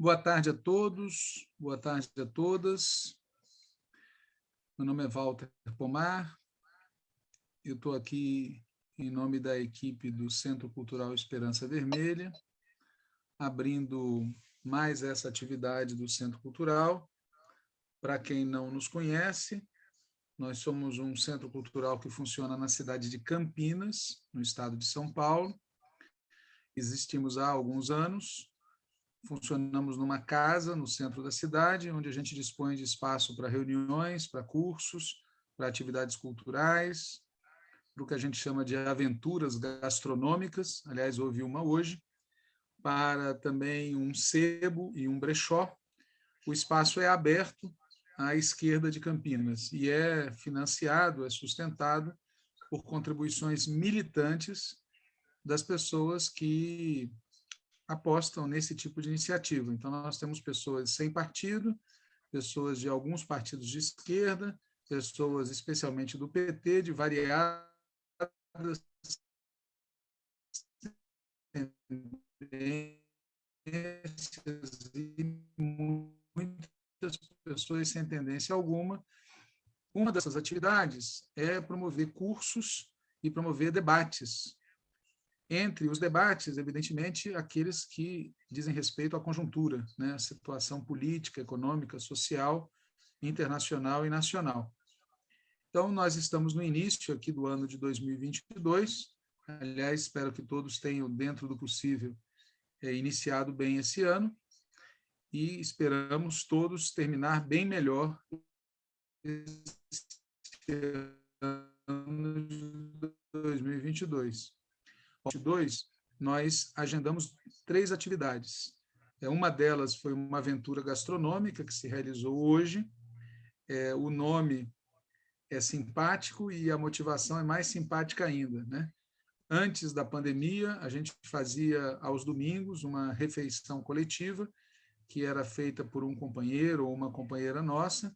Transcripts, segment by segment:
Boa tarde a todos, boa tarde a todas. Meu nome é Walter Pomar, eu estou aqui em nome da equipe do Centro Cultural Esperança Vermelha, abrindo mais essa atividade do Centro Cultural. Para quem não nos conhece, nós somos um centro cultural que funciona na cidade de Campinas, no estado de São Paulo. Existimos há alguns anos, funcionamos numa casa no centro da cidade, onde a gente dispõe de espaço para reuniões, para cursos, para atividades culturais, para o que a gente chama de aventuras gastronômicas, aliás, houve uma hoje, para também um sebo e um brechó. O espaço é aberto à esquerda de Campinas e é financiado, é sustentado por contribuições militantes das pessoas que apostam nesse tipo de iniciativa. Então, nós temos pessoas sem partido, pessoas de alguns partidos de esquerda, pessoas especialmente do PT, de variadas tendências e muitas pessoas sem tendência alguma. Uma dessas atividades é promover cursos e promover debates entre os debates, evidentemente, aqueles que dizem respeito à conjuntura, né, à situação política, econômica, social, internacional e nacional. Então, nós estamos no início aqui do ano de 2022, aliás, espero que todos tenham, dentro do possível, é, iniciado bem esse ano, e esperamos todos terminar bem melhor esse ano de 2022. 22, nós agendamos três atividades. É, uma delas foi uma aventura gastronômica que se realizou hoje. É, o nome é simpático e a motivação é mais simpática ainda. Né? Antes da pandemia, a gente fazia aos domingos uma refeição coletiva, que era feita por um companheiro ou uma companheira nossa,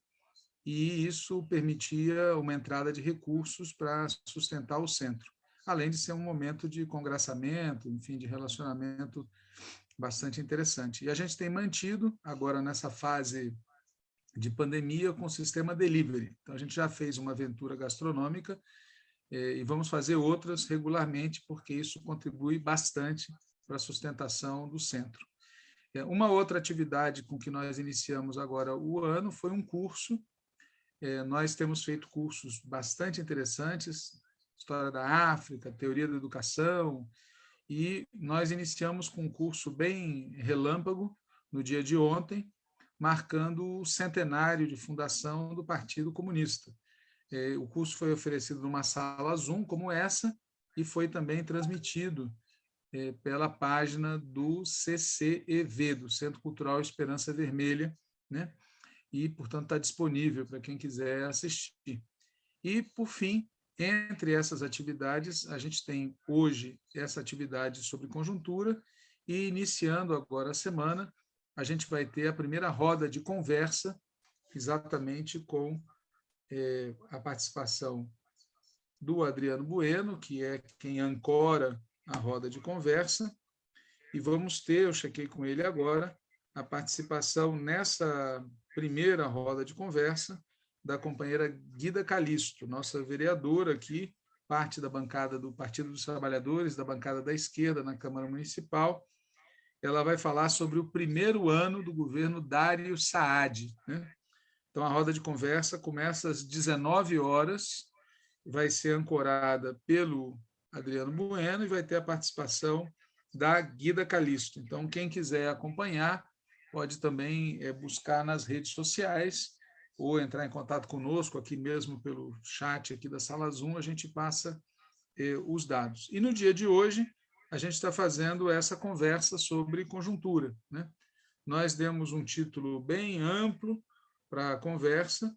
e isso permitia uma entrada de recursos para sustentar o centro além de ser um momento de congraçamento, enfim, de relacionamento bastante interessante. E a gente tem mantido, agora nessa fase de pandemia, com o sistema delivery. Então, a gente já fez uma aventura gastronômica eh, e vamos fazer outras regularmente, porque isso contribui bastante para a sustentação do centro. Eh, uma outra atividade com que nós iniciamos agora o ano foi um curso. Eh, nós temos feito cursos bastante interessantes, história da África, teoria da educação, e nós iniciamos com um curso bem relâmpago no dia de ontem, marcando o centenário de fundação do Partido Comunista. É, o curso foi oferecido numa sala Zoom como essa e foi também transmitido é, pela página do CCEV, do Centro Cultural Esperança Vermelha, né? e, portanto, está disponível para quem quiser assistir. E, por fim, entre essas atividades, a gente tem hoje essa atividade sobre conjuntura e iniciando agora a semana, a gente vai ter a primeira roda de conversa, exatamente com é, a participação do Adriano Bueno, que é quem ancora a roda de conversa, e vamos ter, eu chequei com ele agora, a participação nessa primeira roda de conversa da companheira Guida Calisto, nossa vereadora aqui, parte da bancada do Partido dos Trabalhadores, da bancada da esquerda na Câmara Municipal. Ela vai falar sobre o primeiro ano do governo Dário Saad. Né? Então, a roda de conversa começa às 19 horas, vai ser ancorada pelo Adriano Bueno e vai ter a participação da Guida Calisto. Então, quem quiser acompanhar, pode também é, buscar nas redes sociais ou entrar em contato conosco aqui mesmo pelo chat aqui da sala Zoom, a gente passa eh, os dados. E no dia de hoje, a gente está fazendo essa conversa sobre conjuntura. Né? Nós demos um título bem amplo para a conversa.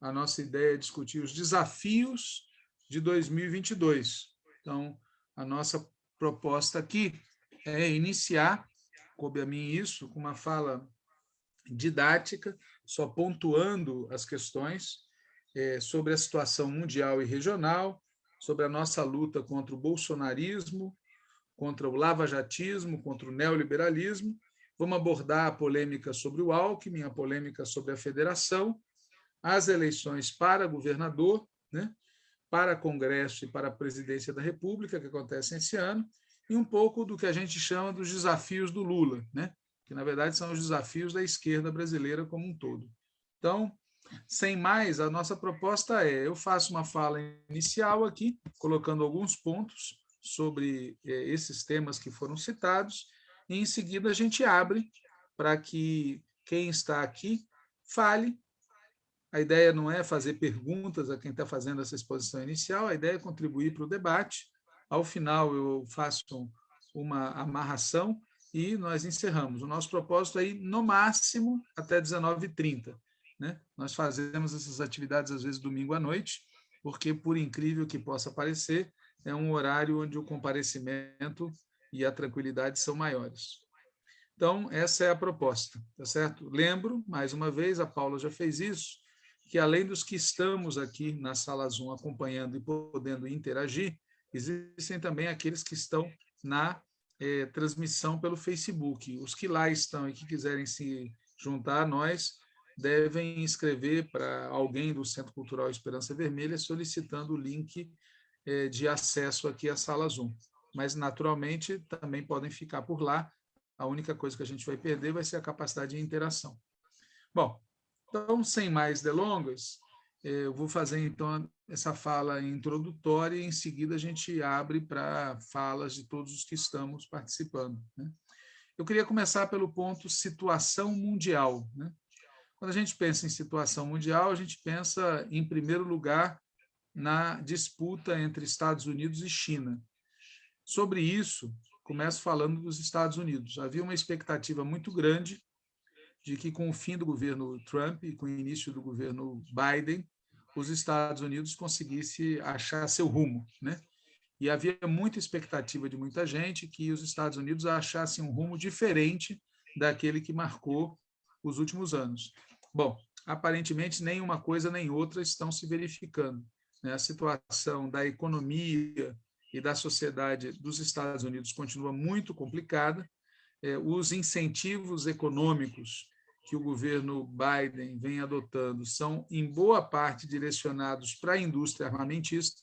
A nossa ideia é discutir os desafios de 2022. Então, a nossa proposta aqui é iniciar, coube a mim isso, com uma fala didática, só pontuando as questões é, sobre a situação mundial e regional, sobre a nossa luta contra o bolsonarismo, contra o lavajatismo, contra o neoliberalismo, Vamos abordar a polêmica sobre o Alckmin, a polêmica sobre a federação, as eleições para governador, né? para Congresso e para a presidência da República, que acontecem esse ano, e um pouco do que a gente chama dos desafios do Lula, né? Que, na verdade, são os desafios da esquerda brasileira como um todo. Então, sem mais, a nossa proposta é: eu faço uma fala inicial aqui, colocando alguns pontos sobre eh, esses temas que foram citados, e em seguida a gente abre para que quem está aqui fale. A ideia não é fazer perguntas a quem está fazendo essa exposição inicial, a ideia é contribuir para o debate. Ao final, eu faço uma amarração e nós encerramos. O nosso propósito é ir, no máximo, até 19h30. Né? Nós fazemos essas atividades, às vezes, domingo à noite, porque, por incrível que possa parecer, é um horário onde o comparecimento e a tranquilidade são maiores. Então, essa é a proposta, tá certo? Lembro, mais uma vez, a Paula já fez isso, que além dos que estamos aqui na sala Zoom acompanhando e podendo interagir, existem também aqueles que estão na eh, transmissão pelo Facebook. Os que lá estão e que quiserem se juntar a nós, devem escrever para alguém do Centro Cultural Esperança Vermelha solicitando o link eh, de acesso aqui à sala Zoom. Mas, naturalmente, também podem ficar por lá. A única coisa que a gente vai perder vai ser a capacidade de interação. Bom, então, sem mais delongas, eh, eu vou fazer, então, essa fala introdutória e, em seguida, a gente abre para falas de todos os que estamos participando. Né? Eu queria começar pelo ponto situação mundial. Né? Quando a gente pensa em situação mundial, a gente pensa, em primeiro lugar, na disputa entre Estados Unidos e China. Sobre isso, começo falando dos Estados Unidos. Havia uma expectativa muito grande de que, com o fim do governo Trump e com o início do governo Biden, os Estados Unidos conseguissem achar seu rumo. Né? E havia muita expectativa de muita gente que os Estados Unidos achassem um rumo diferente daquele que marcou os últimos anos. Bom, aparentemente nem uma coisa nem outra estão se verificando. Né? A situação da economia e da sociedade dos Estados Unidos continua muito complicada. É, os incentivos econômicos que o governo Biden vem adotando são, em boa parte, direcionados para a indústria armamentista,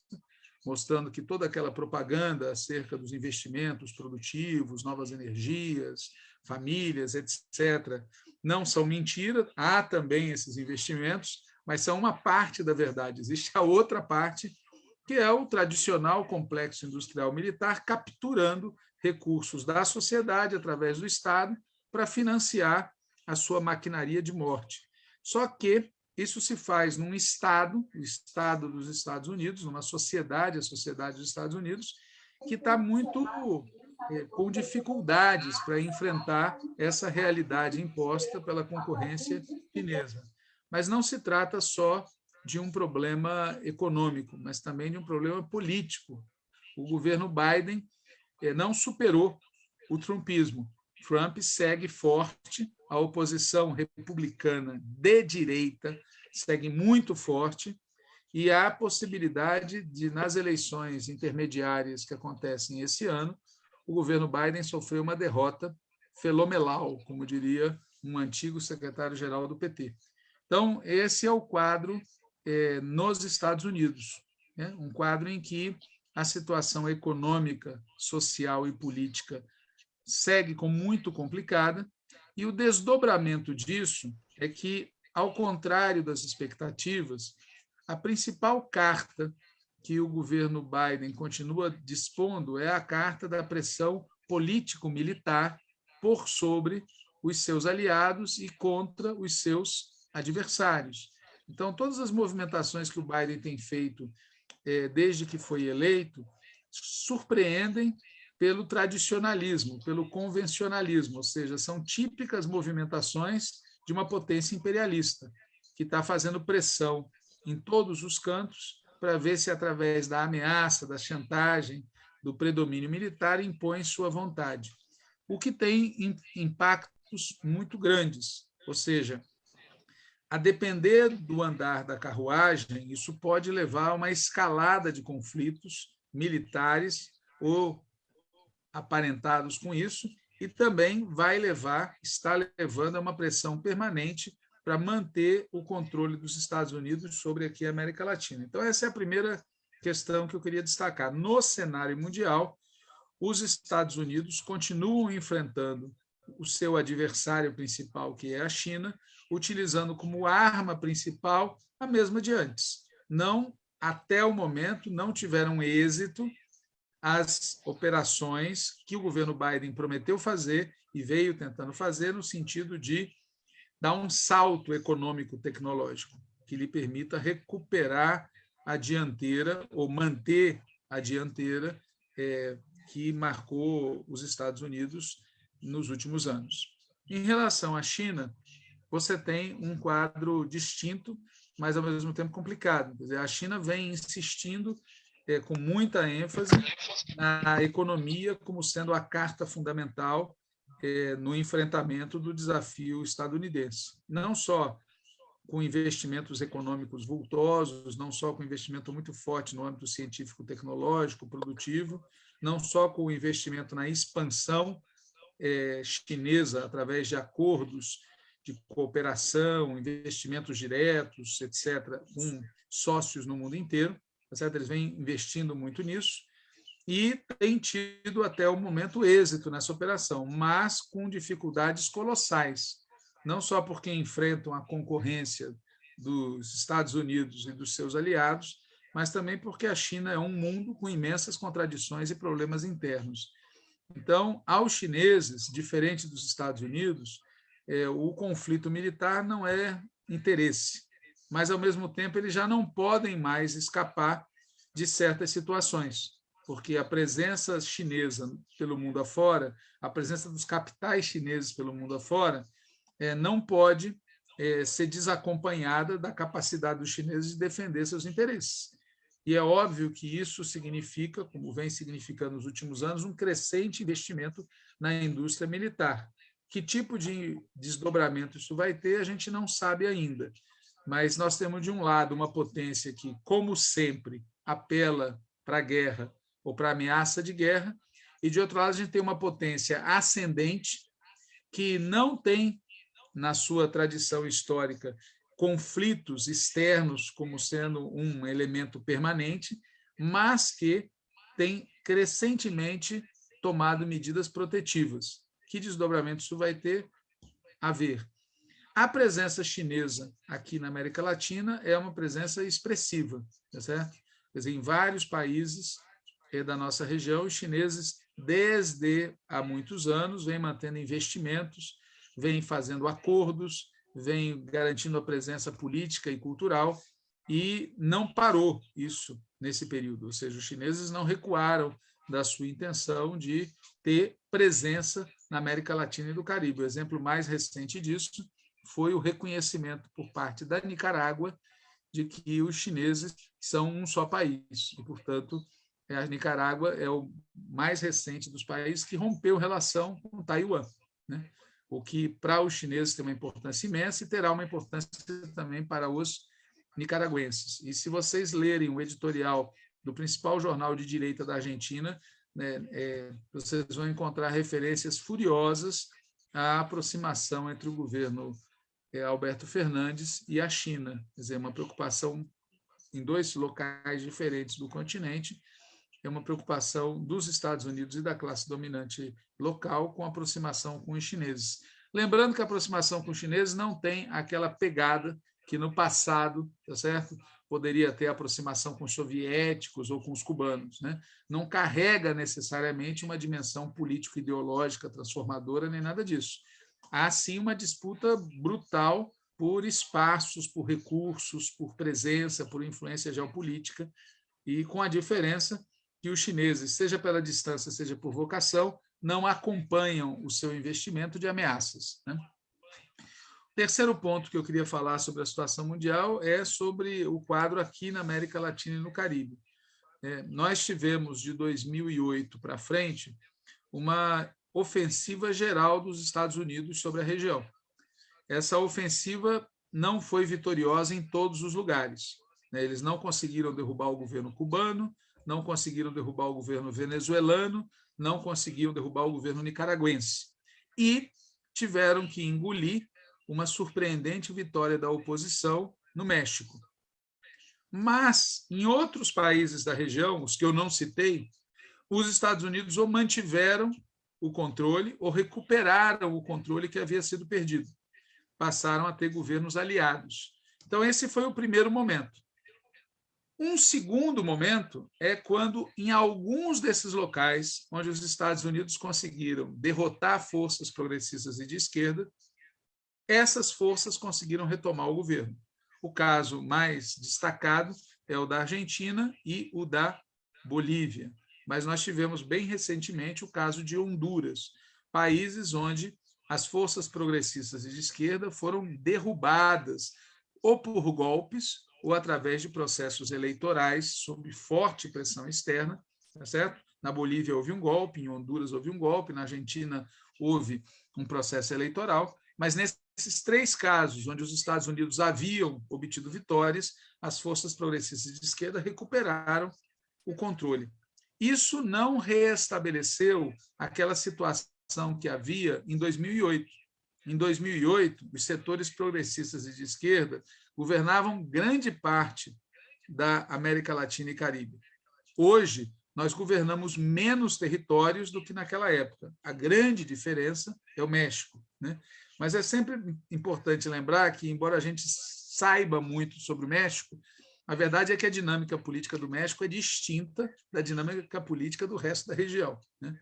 mostrando que toda aquela propaganda acerca dos investimentos produtivos, novas energias, famílias, etc., não são mentira, há também esses investimentos, mas são uma parte da verdade. Existe a outra parte, que é o tradicional complexo industrial militar capturando recursos da sociedade através do Estado para financiar a sua maquinaria de morte. Só que isso se faz num Estado, o Estado dos Estados Unidos, numa sociedade, a sociedade dos Estados Unidos, que está muito é, com dificuldades para enfrentar essa realidade imposta pela concorrência chinesa. Mas não se trata só de um problema econômico, mas também de um problema político. O governo Biden é, não superou o trumpismo. Trump segue forte, a oposição republicana de direita segue muito forte, e há possibilidade de, nas eleições intermediárias que acontecem esse ano, o governo Biden sofreu uma derrota fenomenal, como diria um antigo secretário-geral do PT. Então, esse é o quadro é, nos Estados Unidos, né? um quadro em que a situação econômica, social e política segue como muito complicada, e o desdobramento disso é que, ao contrário das expectativas, a principal carta que o governo Biden continua dispondo é a carta da pressão político-militar por sobre os seus aliados e contra os seus adversários. Então, todas as movimentações que o Biden tem feito é, desde que foi eleito surpreendem pelo tradicionalismo, pelo convencionalismo, ou seja, são típicas movimentações de uma potência imperialista, que está fazendo pressão em todos os cantos para ver se, através da ameaça, da chantagem, do predomínio militar, impõe sua vontade. O que tem impactos muito grandes, ou seja, a depender do andar da carruagem, isso pode levar a uma escalada de conflitos militares ou aparentados com isso, e também vai levar, está levando a uma pressão permanente para manter o controle dos Estados Unidos sobre aqui a América Latina. Então, essa é a primeira questão que eu queria destacar. No cenário mundial, os Estados Unidos continuam enfrentando o seu adversário principal, que é a China, utilizando como arma principal a mesma de antes. Não, até o momento, não tiveram êxito as operações que o governo Biden prometeu fazer e veio tentando fazer no sentido de dar um salto econômico tecnológico que lhe permita recuperar a dianteira ou manter a dianteira é, que marcou os Estados Unidos nos últimos anos. Em relação à China, você tem um quadro distinto, mas ao mesmo tempo complicado. Dizer, a China vem insistindo é, com muita ênfase na economia como sendo a carta fundamental é, no enfrentamento do desafio estadunidense. Não só com investimentos econômicos vultosos, não só com investimento muito forte no âmbito científico, tecnológico, produtivo, não só com o investimento na expansão é, chinesa através de acordos de cooperação, investimentos diretos, etc., com sócios no mundo inteiro, certo? eles vêm investindo muito nisso, e tem tido até o momento êxito nessa operação, mas com dificuldades colossais, não só porque enfrentam a concorrência dos Estados Unidos e dos seus aliados, mas também porque a China é um mundo com imensas contradições e problemas internos. Então, aos chineses, diferente dos Estados Unidos, é, o conflito militar não é interesse, mas, ao mesmo tempo, eles já não podem mais escapar de certas situações porque a presença chinesa pelo mundo afora, a presença dos capitais chineses pelo mundo afora, é, não pode é, ser desacompanhada da capacidade dos chineses de defender seus interesses. E é óbvio que isso significa, como vem significando nos últimos anos, um crescente investimento na indústria militar. Que tipo de desdobramento isso vai ter, a gente não sabe ainda. Mas nós temos, de um lado, uma potência que, como sempre, apela para a guerra ou para ameaça de guerra, e, de outro lado, a gente tem uma potência ascendente que não tem, na sua tradição histórica, conflitos externos como sendo um elemento permanente, mas que tem crescentemente tomado medidas protetivas. Que desdobramento isso vai ter a ver? A presença chinesa aqui na América Latina é uma presença expressiva, tá certo? Quer dizer, em vários países da nossa região, os chineses, desde há muitos anos, vêm mantendo investimentos, vêm fazendo acordos, vêm garantindo a presença política e cultural, e não parou isso nesse período, ou seja, os chineses não recuaram da sua intenção de ter presença na América Latina e do Caribe. O exemplo mais recente disso foi o reconhecimento por parte da Nicarágua de que os chineses são um só país e, portanto, a Nicarágua é o mais recente dos países que rompeu relação com Taiwan, né? o que para os chineses tem uma importância imensa e terá uma importância também para os nicaragüenses. E se vocês lerem o editorial do principal jornal de direita da Argentina, né, é, vocês vão encontrar referências furiosas à aproximação entre o governo é, Alberto Fernandes e a China, quer dizer, uma preocupação em dois locais diferentes do continente, é uma preocupação dos Estados Unidos e da classe dominante local com aproximação com os chineses. Lembrando que a aproximação com os chineses não tem aquela pegada que no passado, tá certo? Poderia ter aproximação com os soviéticos ou com os cubanos, né? Não carrega necessariamente uma dimensão político-ideológica transformadora nem nada disso. Há sim uma disputa brutal por espaços, por recursos, por presença, por influência geopolítica, e com a diferença que os chineses, seja pela distância, seja por vocação, não acompanham o seu investimento de ameaças. Né? Terceiro ponto que eu queria falar sobre a situação mundial é sobre o quadro aqui na América Latina e no Caribe. É, nós tivemos, de 2008 para frente, uma ofensiva geral dos Estados Unidos sobre a região. Essa ofensiva não foi vitoriosa em todos os lugares. Né? Eles não conseguiram derrubar o governo cubano, não conseguiram derrubar o governo venezuelano, não conseguiram derrubar o governo nicaragüense. E tiveram que engolir uma surpreendente vitória da oposição no México. Mas, em outros países da região, os que eu não citei, os Estados Unidos ou mantiveram o controle ou recuperaram o controle que havia sido perdido. Passaram a ter governos aliados. Então, esse foi o primeiro momento. Um segundo momento é quando, em alguns desses locais, onde os Estados Unidos conseguiram derrotar forças progressistas e de esquerda, essas forças conseguiram retomar o governo. O caso mais destacado é o da Argentina e o da Bolívia. Mas nós tivemos bem recentemente o caso de Honduras, países onde as forças progressistas de esquerda foram derrubadas ou por golpes ou através de processos eleitorais sob forte pressão externa, tá certo? Na Bolívia houve um golpe, em Honduras houve um golpe, na Argentina houve um processo eleitoral, mas nesses três casos, onde os Estados Unidos haviam obtido vitórias, as forças progressistas de esquerda recuperaram o controle. Isso não reestabeleceu aquela situação que havia em 2008. Em 2008, os setores progressistas e de esquerda governavam grande parte da América Latina e Caribe. Hoje, nós governamos menos territórios do que naquela época. A grande diferença é o México. Né? Mas é sempre importante lembrar que, embora a gente saiba muito sobre o México, a verdade é que a dinâmica política do México é distinta da dinâmica política do resto da região. Né?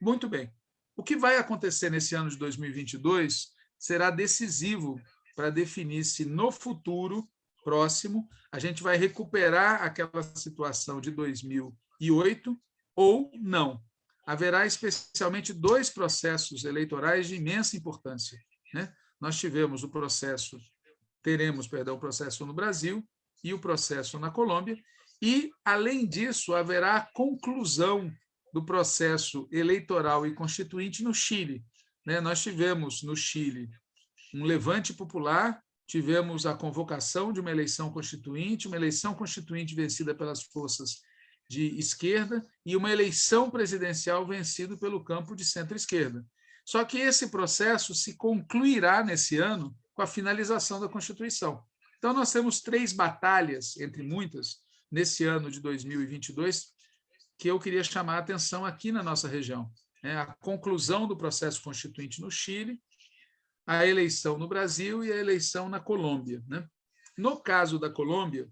Muito bem. O que vai acontecer nesse ano de 2022 será decisivo para definir se no futuro próximo a gente vai recuperar aquela situação de 2008 ou não. Haverá especialmente dois processos eleitorais de imensa importância. Né? Nós tivemos o processo, teremos, perdão, o processo no Brasil e o processo na Colômbia, e, além disso, haverá a conclusão do processo eleitoral e constituinte no Chile. Né? Nós tivemos no Chile um levante popular, tivemos a convocação de uma eleição constituinte, uma eleição constituinte vencida pelas forças de esquerda e uma eleição presidencial vencida pelo campo de centro-esquerda. Só que esse processo se concluirá nesse ano com a finalização da Constituição. Então, nós temos três batalhas, entre muitas, nesse ano de 2022, que eu queria chamar a atenção aqui na nossa região. É a conclusão do processo constituinte no Chile, a eleição no Brasil e a eleição na Colômbia. Né? No caso da Colômbia,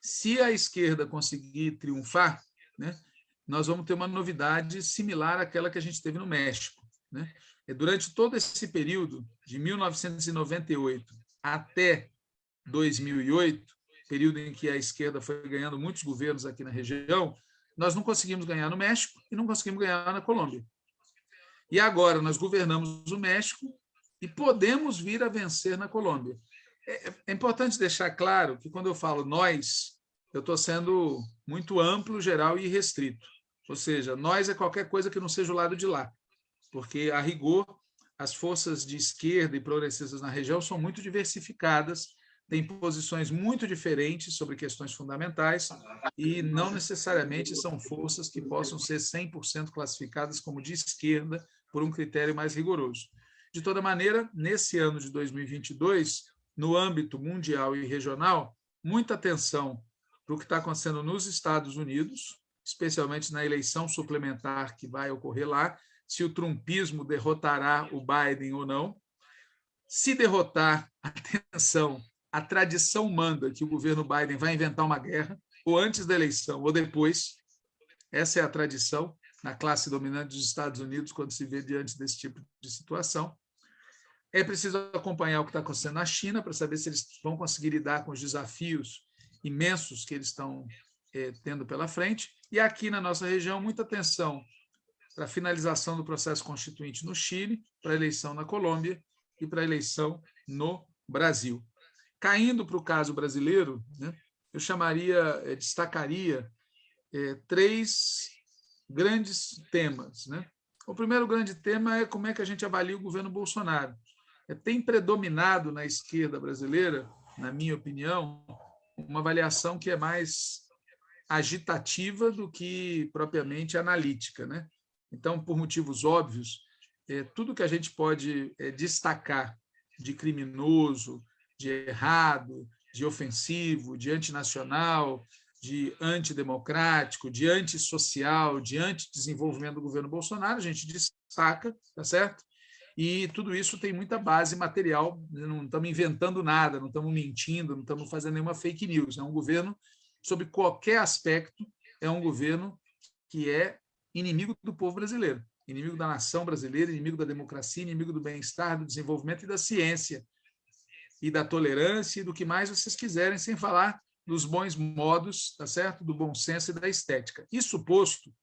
se a esquerda conseguir triunfar, né, nós vamos ter uma novidade similar àquela que a gente teve no México. Né? Durante todo esse período, de 1998 até 2008, período em que a esquerda foi ganhando muitos governos aqui na região, nós não conseguimos ganhar no México e não conseguimos ganhar na Colômbia. E agora nós governamos o México e podemos vir a vencer na Colômbia. É, é importante deixar claro que, quando eu falo nós, eu estou sendo muito amplo, geral e restrito. Ou seja, nós é qualquer coisa que não seja o lado de lá, porque, a rigor, as forças de esquerda e progressistas na região são muito diversificadas, têm posições muito diferentes sobre questões fundamentais e não necessariamente são forças que possam ser 100% classificadas como de esquerda por um critério mais rigoroso. De toda maneira, nesse ano de 2022, no âmbito mundial e regional, muita atenção para o que está acontecendo nos Estados Unidos, especialmente na eleição suplementar que vai ocorrer lá, se o trumpismo derrotará o Biden ou não. Se derrotar, atenção, a tradição manda que o governo Biden vai inventar uma guerra, ou antes da eleição, ou depois. Essa é a tradição na classe dominante dos Estados Unidos quando se vê diante desse tipo de situação. É preciso acompanhar o que está acontecendo na China para saber se eles vão conseguir lidar com os desafios imensos que eles estão é, tendo pela frente. E aqui na nossa região, muita atenção para a finalização do processo constituinte no Chile, para a eleição na Colômbia e para a eleição no Brasil. Caindo para o caso brasileiro, né, eu chamaria, é, destacaria é, três grandes temas. Né? O primeiro grande tema é como é que a gente avalia o governo Bolsonaro. É, tem predominado na esquerda brasileira, na minha opinião, uma avaliação que é mais agitativa do que propriamente analítica. Né? Então, por motivos óbvios, é, tudo que a gente pode é, destacar de criminoso, de errado, de ofensivo, de antinacional, de antidemocrático, de antissocial, de antidesenvolvimento do governo Bolsonaro, a gente destaca, tá certo? E tudo isso tem muita base material, não estamos inventando nada, não estamos mentindo, não estamos fazendo nenhuma fake news. É um governo, sob qualquer aspecto, é um governo que é inimigo do povo brasileiro, inimigo da nação brasileira, inimigo da democracia, inimigo do bem-estar, do desenvolvimento e da ciência, e da tolerância e do que mais vocês quiserem, sem falar dos bons modos, tá certo? Do bom senso e da estética. Isso posto,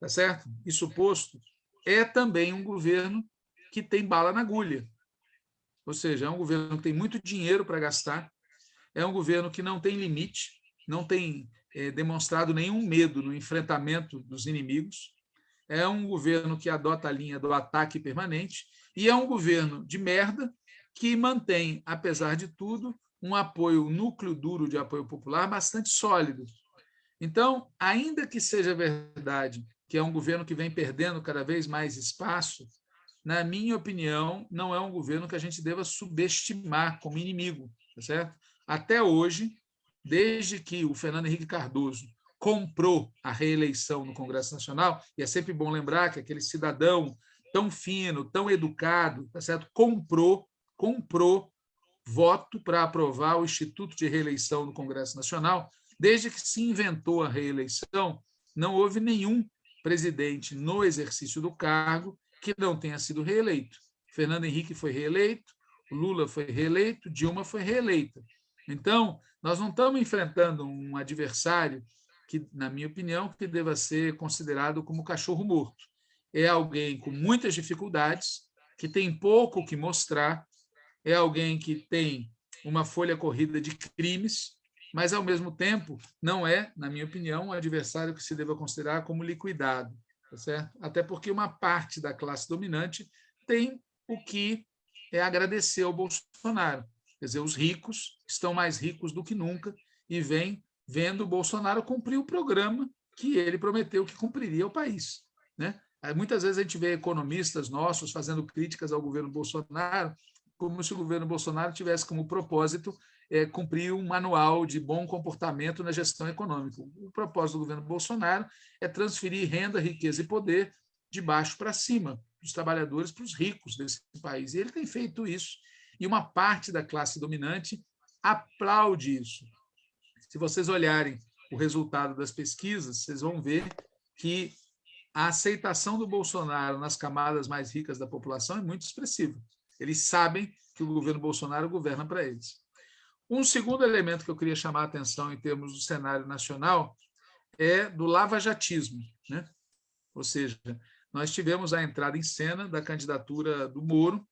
tá certo? Isso posto, é também um governo que tem bala na agulha. Ou seja, é um governo que tem muito dinheiro para gastar, é um governo que não tem limite, não tem é, demonstrado nenhum medo no enfrentamento dos inimigos, é um governo que adota a linha do ataque permanente e é um governo de merda que mantém, apesar de tudo, um apoio, um núcleo duro de apoio popular bastante sólido. Então, ainda que seja verdade que é um governo que vem perdendo cada vez mais espaço, na minha opinião, não é um governo que a gente deva subestimar como inimigo, tá certo? Até hoje, desde que o Fernando Henrique Cardoso comprou a reeleição no Congresso Nacional, e é sempre bom lembrar que aquele cidadão tão fino, tão educado, tá certo? comprou, comprou voto para aprovar o Instituto de Reeleição no Congresso Nacional. Desde que se inventou a reeleição, não houve nenhum presidente no exercício do cargo que não tenha sido reeleito. Fernando Henrique foi reeleito, Lula foi reeleito, Dilma foi reeleita. Então, nós não estamos enfrentando um adversário que, na minha opinião, que deva ser considerado como cachorro morto. É alguém com muitas dificuldades, que tem pouco que mostrar é alguém que tem uma folha corrida de crimes, mas, ao mesmo tempo, não é, na minha opinião, um adversário que se deva considerar como liquidado. Tá certo? Até porque uma parte da classe dominante tem o que é agradecer ao Bolsonaro. Quer dizer, os ricos estão mais ricos do que nunca e vêm vendo o Bolsonaro cumprir o programa que ele prometeu que cumpriria ao país. Né? Muitas vezes a gente vê economistas nossos fazendo críticas ao governo Bolsonaro como se o governo Bolsonaro tivesse como propósito é, cumprir um manual de bom comportamento na gestão econômica. O propósito do governo Bolsonaro é transferir renda, riqueza e poder de baixo para cima, dos trabalhadores para os ricos desse país. E ele tem feito isso. E uma parte da classe dominante aplaude isso. Se vocês olharem o resultado das pesquisas, vocês vão ver que a aceitação do Bolsonaro nas camadas mais ricas da população é muito expressiva. Eles sabem que o governo Bolsonaro governa para eles. Um segundo elemento que eu queria chamar a atenção em termos do cenário nacional é do lavajatismo. Né? Ou seja, nós tivemos a entrada em cena da candidatura do Moro.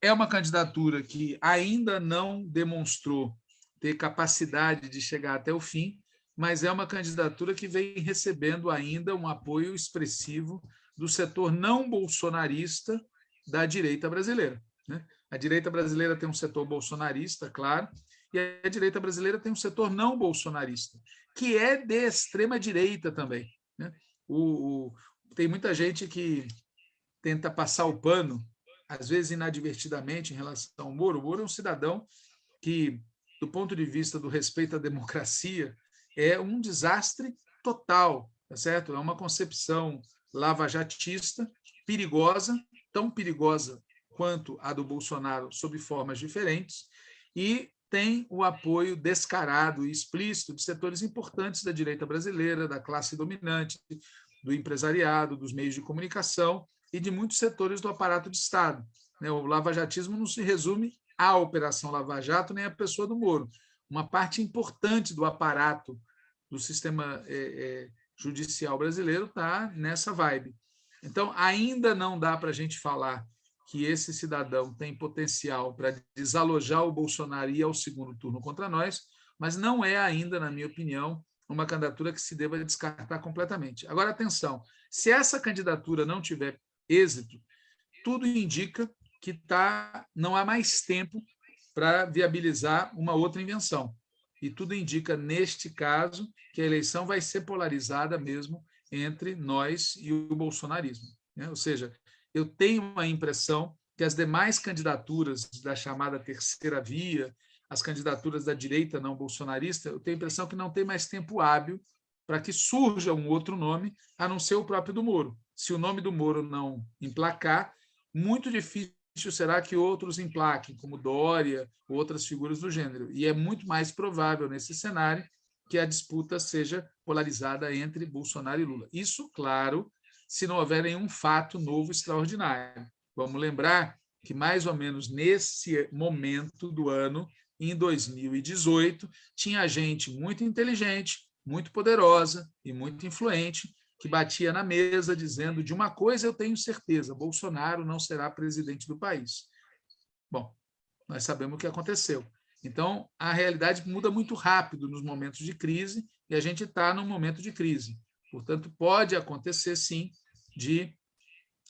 É uma candidatura que ainda não demonstrou ter capacidade de chegar até o fim, mas é uma candidatura que vem recebendo ainda um apoio expressivo do setor não bolsonarista da direita brasileira. Né? A direita brasileira tem um setor bolsonarista, claro, e a direita brasileira tem um setor não bolsonarista, que é de extrema direita também. Né? O, o, tem muita gente que tenta passar o pano, às vezes inadvertidamente, em relação ao Moro. O Moro é um cidadão que, do ponto de vista do respeito à democracia, é um desastre total, tá certo? É uma concepção lavajatista, perigosa, tão perigosa quanto a do Bolsonaro, sob formas diferentes, e tem o apoio descarado e explícito de setores importantes da direita brasileira, da classe dominante, do empresariado, dos meios de comunicação e de muitos setores do aparato de Estado. Né? O lavajatismo não se resume à Operação Lava Jato nem à pessoa do Moro. Uma parte importante do aparato do sistema é, é, judicial brasileiro está nessa vibe. Então, ainda não dá para a gente falar que esse cidadão tem potencial para desalojar o Bolsonaro e ir ao segundo turno contra nós, mas não é ainda, na minha opinião, uma candidatura que se deva descartar completamente. Agora, atenção, se essa candidatura não tiver êxito, tudo indica que tá, não há mais tempo para viabilizar uma outra invenção. e tudo indica, neste caso, que a eleição vai ser polarizada mesmo entre nós e o bolsonarismo. Né? Ou seja, eu tenho a impressão que as demais candidaturas da chamada terceira via, as candidaturas da direita não bolsonarista, eu tenho a impressão que não tem mais tempo hábil para que surja um outro nome, a não ser o próprio do Moro. Se o nome do Moro não emplacar, muito difícil será que outros emplaquem, como Dória ou outras figuras do gênero. E é muito mais provável, nesse cenário, que a disputa seja polarizada entre Bolsonaro e Lula. Isso, claro, se não houver nenhum fato novo extraordinário. Vamos lembrar que, mais ou menos nesse momento do ano, em 2018, tinha gente muito inteligente, muito poderosa e muito influente que batia na mesa dizendo de uma coisa eu tenho certeza, Bolsonaro não será presidente do país. Bom, nós sabemos o que aconteceu. Então, a realidade muda muito rápido nos momentos de crise e a gente está num momento de crise. Portanto, pode acontecer, sim, de,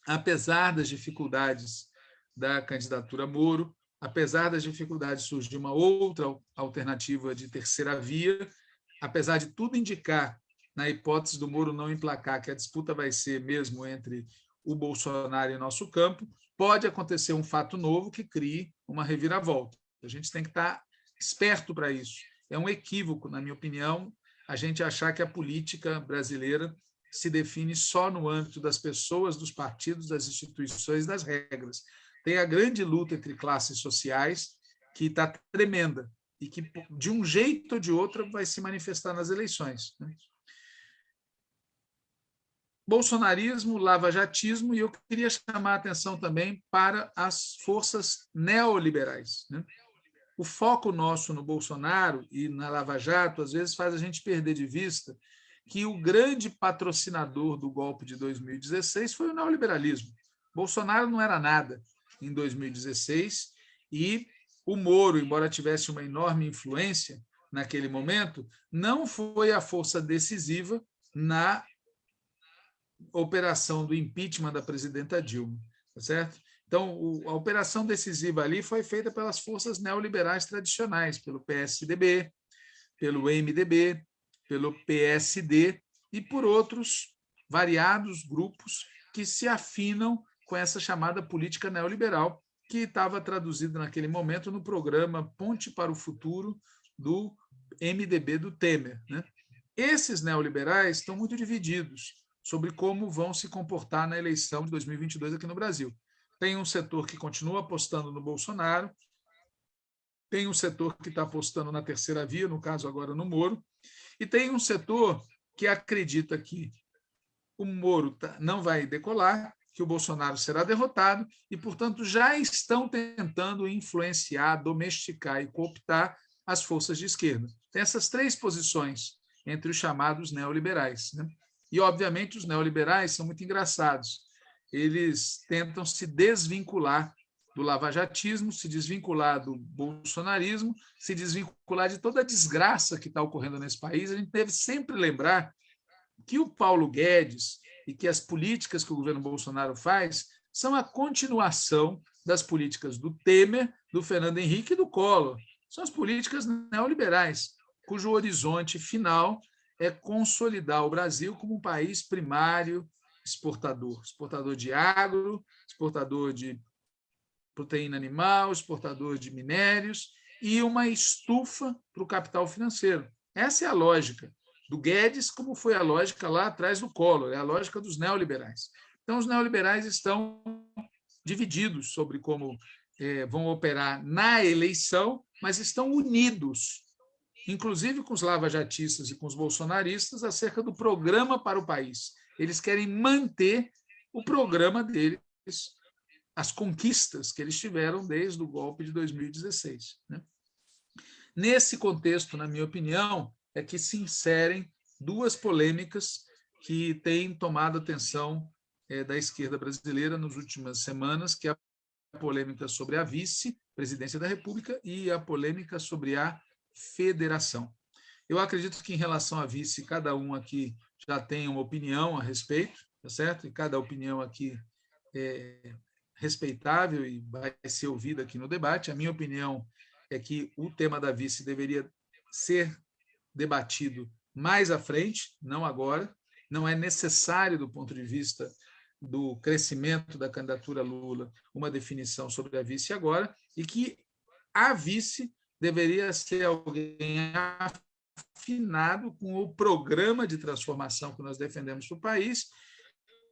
apesar das dificuldades da candidatura Moro, apesar das dificuldades, surgir uma outra alternativa de terceira via, apesar de tudo indicar, na hipótese do Moro não emplacar, que a disputa vai ser mesmo entre o Bolsonaro e nosso campo, pode acontecer um fato novo que crie uma reviravolta. A gente tem que estar esperto para isso. É um equívoco, na minha opinião, a gente achar que a política brasileira se define só no âmbito das pessoas, dos partidos, das instituições, das regras. Tem a grande luta entre classes sociais, que está tremenda, e que, de um jeito ou de outro, vai se manifestar nas eleições. Né? Bolsonarismo, lavajatismo, e eu queria chamar a atenção também para as forças neoliberais. Né? O foco nosso no Bolsonaro e na Lava Jato, às vezes, faz a gente perder de vista que o grande patrocinador do golpe de 2016 foi o neoliberalismo. Bolsonaro não era nada em 2016 e o Moro, embora tivesse uma enorme influência naquele momento, não foi a força decisiva na operação do impeachment da presidenta Dilma, tá certo? Então, a operação decisiva ali foi feita pelas forças neoliberais tradicionais, pelo PSDB, pelo MDB, pelo PSD e por outros variados grupos que se afinam com essa chamada política neoliberal, que estava traduzida naquele momento no programa Ponte para o Futuro do MDB do Temer. Né? Esses neoliberais estão muito divididos sobre como vão se comportar na eleição de 2022 aqui no Brasil. Tem um setor que continua apostando no Bolsonaro, tem um setor que está apostando na terceira via, no caso agora no Moro, e tem um setor que acredita que o Moro tá, não vai decolar, que o Bolsonaro será derrotado e, portanto, já estão tentando influenciar, domesticar e cooptar as forças de esquerda. Tem essas três posições entre os chamados neoliberais. Né? E, obviamente, os neoliberais são muito engraçados. Eles tentam se desvincular do lavajatismo, se desvincular do bolsonarismo, se desvincular de toda a desgraça que está ocorrendo nesse país. A gente deve sempre lembrar que o Paulo Guedes e que as políticas que o governo Bolsonaro faz são a continuação das políticas do Temer, do Fernando Henrique e do Collor. São as políticas neoliberais, cujo horizonte final é consolidar o Brasil como um país primário exportador, exportador de agro, exportador de proteína animal, exportador de minérios e uma estufa para o capital financeiro. Essa é a lógica do Guedes, como foi a lógica lá atrás do Collor, é a lógica dos neoliberais. Então, os neoliberais estão divididos sobre como é, vão operar na eleição, mas estão unidos, inclusive com os lavajatistas e com os bolsonaristas, acerca do programa para o país. Eles querem manter o programa deles, as conquistas que eles tiveram desde o golpe de 2016. Né? Nesse contexto, na minha opinião, é que se inserem duas polêmicas que têm tomado atenção é, da esquerda brasileira nas últimas semanas, que é a polêmica sobre a vice-presidência da República e a polêmica sobre a federação. Eu acredito que, em relação à vice, cada um aqui já tem uma opinião a respeito, tá certo? E cada opinião aqui é respeitável e vai ser ouvida aqui no debate. A minha opinião é que o tema da vice deveria ser debatido mais à frente, não agora, não é necessário, do ponto de vista do crescimento da candidatura Lula, uma definição sobre a vice agora, e que a vice deveria ser alguém afinado com o programa de transformação que nós defendemos para o país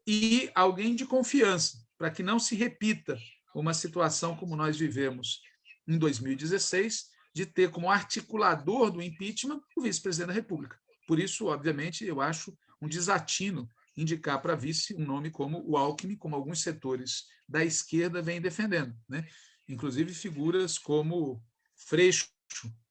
e alguém de confiança, para que não se repita uma situação como nós vivemos em 2016, de ter como articulador do impeachment o vice-presidente da República. Por isso, obviamente, eu acho um desatino indicar para vice um nome como o Alckmin, como alguns setores da esquerda vêm defendendo. Né? Inclusive figuras como Freixo,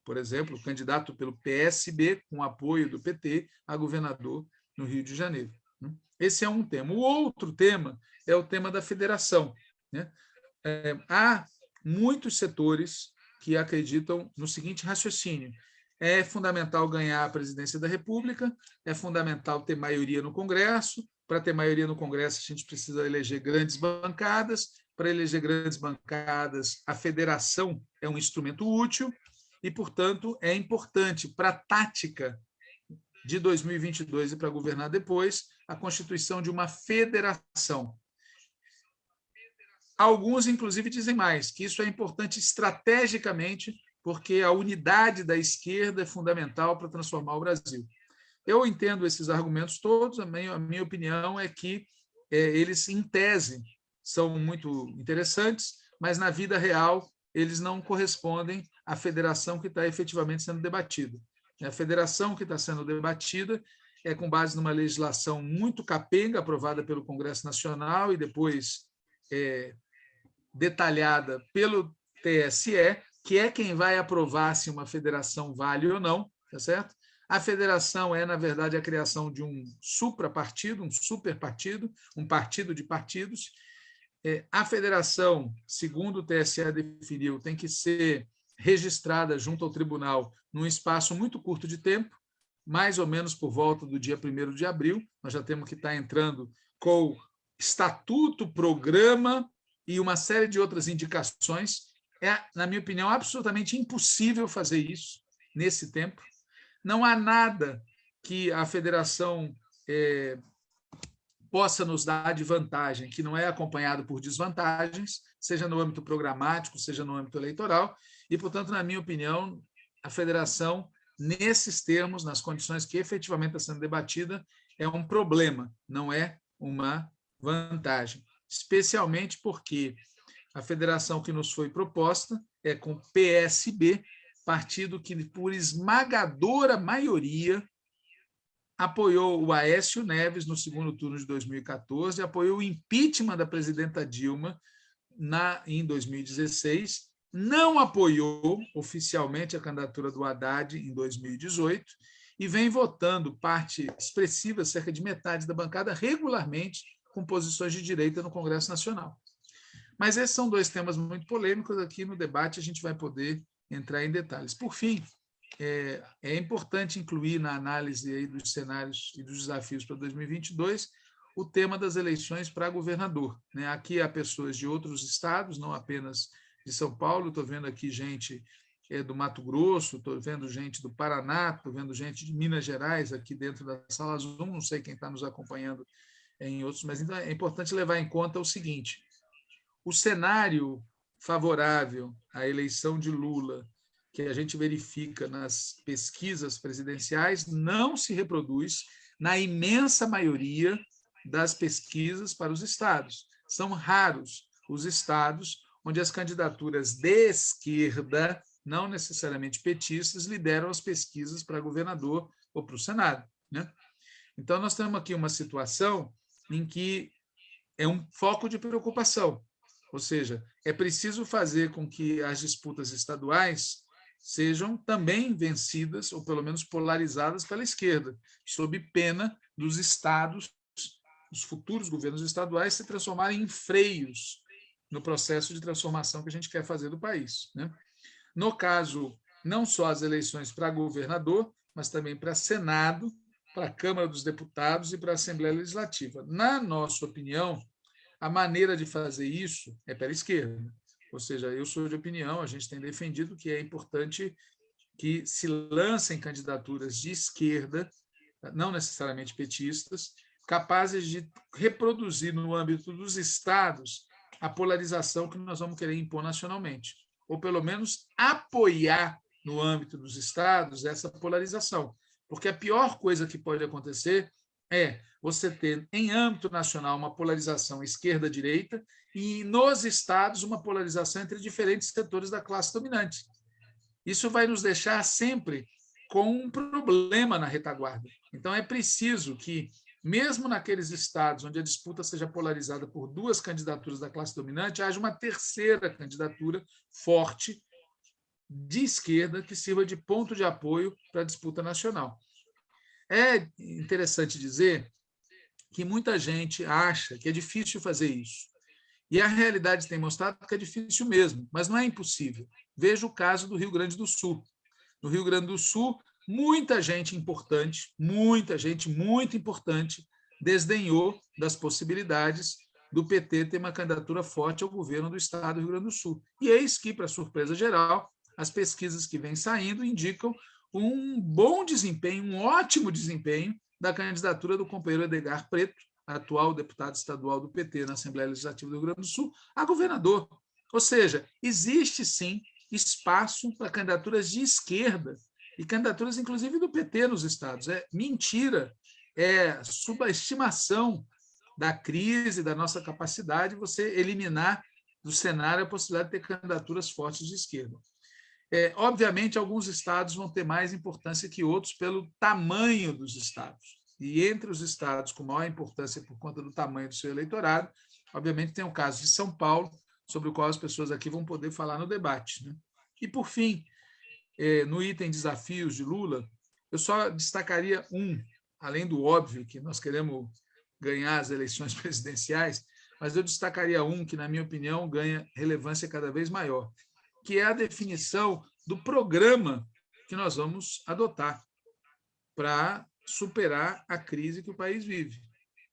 por exemplo, candidato pelo PSB, com apoio do PT, a governador no Rio de Janeiro. Né? Esse é um tema. O outro tema é o tema da federação. Né? É, há muitos setores que acreditam no seguinte raciocínio: é fundamental ganhar a presidência da República, é fundamental ter maioria no Congresso. Para ter maioria no Congresso, a gente precisa eleger grandes bancadas. Para eleger grandes bancadas, a federação é um instrumento útil e, portanto, é importante para a tática de 2022 e para governar depois a constituição de uma federação. Alguns, inclusive, dizem mais, que isso é importante estrategicamente porque a unidade da esquerda é fundamental para transformar o Brasil. Eu entendo esses argumentos todos, a minha, a minha opinião é que é, eles, em tese, são muito interessantes, mas na vida real eles não correspondem à federação que está efetivamente sendo debatida. A federação que está sendo debatida é com base numa legislação muito capenga, aprovada pelo Congresso Nacional e depois é, detalhada pelo TSE, que é quem vai aprovar se uma federação vale ou não, tá certo? A federação é, na verdade, a criação de um suprapartido, um superpartido, um partido de partidos. É, a federação, segundo o TSE definiu, tem que ser registrada junto ao tribunal num espaço muito curto de tempo, mais ou menos por volta do dia 1 de abril. Nós já temos que estar entrando com estatuto, programa e uma série de outras indicações é, na minha opinião, absolutamente impossível fazer isso nesse tempo. Não há nada que a federação é, possa nos dar de vantagem, que não é acompanhado por desvantagens, seja no âmbito programático, seja no âmbito eleitoral, e, portanto, na minha opinião, a federação, nesses termos, nas condições que efetivamente está sendo debatida, é um problema, não é uma vantagem, especialmente porque a federação que nos foi proposta é com PSB, partido que, por esmagadora maioria, apoiou o Aécio Neves no segundo turno de 2014, apoiou o impeachment da presidenta Dilma na, em 2016, não apoiou oficialmente a candidatura do Haddad em 2018 e vem votando parte expressiva, cerca de metade da bancada, regularmente com posições de direita no Congresso Nacional. Mas esses são dois temas muito polêmicos. Aqui no debate a gente vai poder entrar em detalhes. Por fim, é, é importante incluir na análise dos cenários e dos desafios para 2022 o tema das eleições para governador. Né? Aqui há pessoas de outros estados, não apenas de São Paulo, estou vendo aqui gente é, do Mato Grosso, estou vendo gente do Paraná, estou vendo gente de Minas Gerais aqui dentro da sala Zoom, não sei quem está nos acompanhando em outros, mas então é importante levar em conta o seguinte: o cenário favorável à eleição de Lula, que a gente verifica nas pesquisas presidenciais, não se reproduz na imensa maioria das pesquisas para os estados. São raros os estados onde as candidaturas de esquerda, não necessariamente petistas, lideram as pesquisas para governador ou para o Senado. Né? Então, nós temos aqui uma situação em que é um foco de preocupação. Ou seja, é preciso fazer com que as disputas estaduais sejam também vencidas, ou pelo menos polarizadas pela esquerda, sob pena dos estados, os futuros governos estaduais, se transformarem em freios no processo de transformação que a gente quer fazer do país. Né? No caso, não só as eleições para governador, mas também para Senado, para a Câmara dos Deputados e para a Assembleia Legislativa. Na nossa opinião, a maneira de fazer isso é pela esquerda. Ou seja, eu sou de opinião, a gente tem defendido que é importante que se lancem candidaturas de esquerda, não necessariamente petistas, capazes de reproduzir no âmbito dos estados a polarização que nós vamos querer impor nacionalmente, ou pelo menos apoiar no âmbito dos estados essa polarização. Porque a pior coisa que pode acontecer é você ter, em âmbito nacional, uma polarização esquerda-direita e, nos estados, uma polarização entre diferentes setores da classe dominante. Isso vai nos deixar sempre com um problema na retaguarda. Então, é preciso que, mesmo naqueles estados onde a disputa seja polarizada por duas candidaturas da classe dominante, haja uma terceira candidatura forte de esquerda que sirva de ponto de apoio para a disputa nacional. É interessante dizer que muita gente acha que é difícil fazer isso. E a realidade tem mostrado que é difícil mesmo, mas não é impossível. Veja o caso do Rio Grande do Sul. No Rio Grande do Sul, muita gente importante, muita gente muito importante, desdenhou das possibilidades do PT ter uma candidatura forte ao governo do Estado do Rio Grande do Sul. E eis que, para surpresa geral, as pesquisas que vêm saindo indicam um bom desempenho, um ótimo desempenho da candidatura do companheiro Edgar Preto, atual deputado estadual do PT na Assembleia Legislativa do Rio Grande do Sul, a governador. Ou seja, existe sim espaço para candidaturas de esquerda e candidaturas, inclusive, do PT nos estados. É mentira, é subestimação da crise, da nossa capacidade, você eliminar do cenário a possibilidade de ter candidaturas fortes de esquerda. É, obviamente, alguns estados vão ter mais importância que outros pelo tamanho dos estados. E entre os estados com maior importância por conta do tamanho do seu eleitorado, obviamente tem o caso de São Paulo, sobre o qual as pessoas aqui vão poder falar no debate. Né? E, por fim, no item desafios de Lula, eu só destacaria um, além do óbvio que nós queremos ganhar as eleições presidenciais, mas eu destacaria um que, na minha opinião, ganha relevância cada vez maior, que é a definição do programa que nós vamos adotar para superar a crise que o país vive.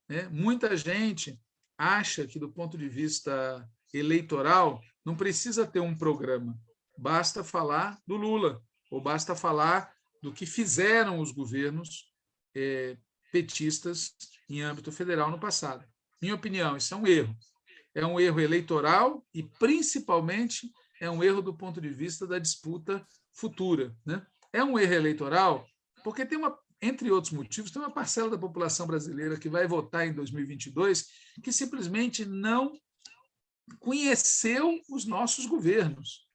Né? Muita gente acha que, do ponto de vista eleitoral, não precisa ter um programa, basta falar do Lula, ou basta falar do que fizeram os governos é, petistas em âmbito federal no passado. Minha opinião, isso é um erro. É um erro eleitoral e, principalmente, é um erro do ponto de vista da disputa futura. Né? É um erro eleitoral porque tem uma, entre outros motivos, tem uma parcela da população brasileira que vai votar em 2022 que simplesmente não conheceu os nossos governos.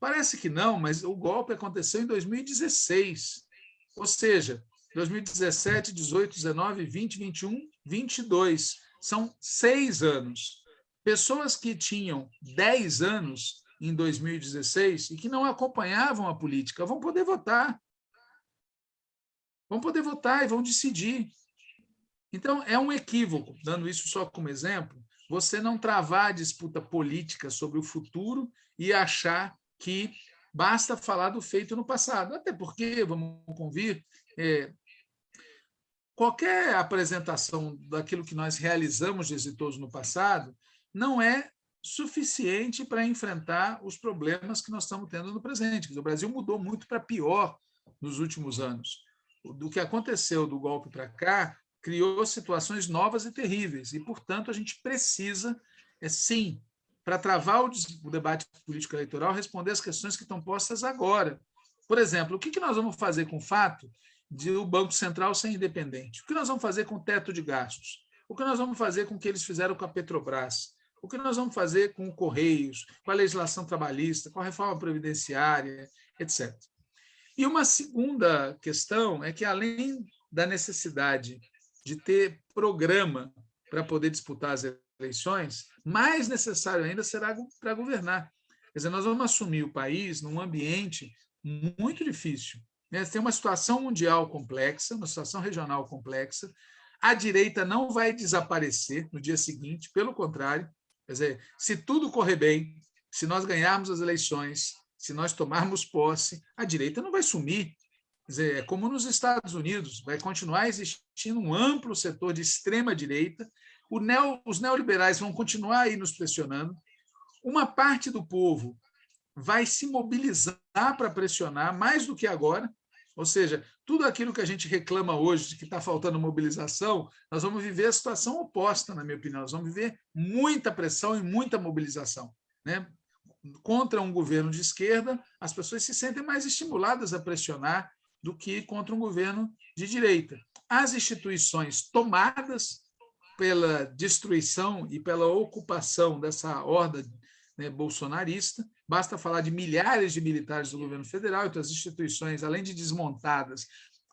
Parece que não, mas o golpe aconteceu em 2016. Ou seja, 2017, 18, 19, 20, 21, 22. São seis anos. Pessoas que tinham 10 anos em 2016 e que não acompanhavam a política vão poder votar. Vão poder votar e vão decidir. Então, é um equívoco, dando isso só como exemplo, você não travar a disputa política sobre o futuro e achar que basta falar do feito no passado. Até porque, vamos convir, é, qualquer apresentação daquilo que nós realizamos de exitoso no passado não é suficiente para enfrentar os problemas que nós estamos tendo no presente. O Brasil mudou muito para pior nos últimos anos. Do que aconteceu do golpe para cá, criou situações novas e terríveis. E, portanto, a gente precisa, é, sim, para travar o, o debate político eleitoral, responder as questões que estão postas agora. Por exemplo, o que, que nós vamos fazer com o fato de o Banco Central ser independente? O que nós vamos fazer com o teto de gastos? O que nós vamos fazer com o que eles fizeram com a Petrobras? O que nós vamos fazer com o Correios, com a legislação trabalhista, com a reforma previdenciária, etc. E uma segunda questão é que, além da necessidade de ter programa para poder disputar as eleições, mais necessário ainda será para governar. Quer dizer, nós vamos assumir o país num ambiente muito difícil. Né? Tem uma situação mundial complexa, uma situação regional complexa. A direita não vai desaparecer no dia seguinte, pelo contrário, Quer dizer, se tudo correr bem, se nós ganharmos as eleições, se nós tomarmos posse, a direita não vai sumir. Quer dizer, é como nos Estados Unidos, vai continuar existindo um amplo setor de extrema-direita, neo, os neoliberais vão continuar aí nos pressionando, uma parte do povo vai se mobilizar para pressionar mais do que agora. Ou seja, tudo aquilo que a gente reclama hoje de que está faltando mobilização, nós vamos viver a situação oposta, na minha opinião. Nós vamos viver muita pressão e muita mobilização. Né? Contra um governo de esquerda, as pessoas se sentem mais estimuladas a pressionar do que contra um governo de direita. As instituições tomadas pela destruição e pela ocupação dessa horda né, bolsonarista, basta falar de milhares de militares do governo federal, então as instituições, além de desmontadas,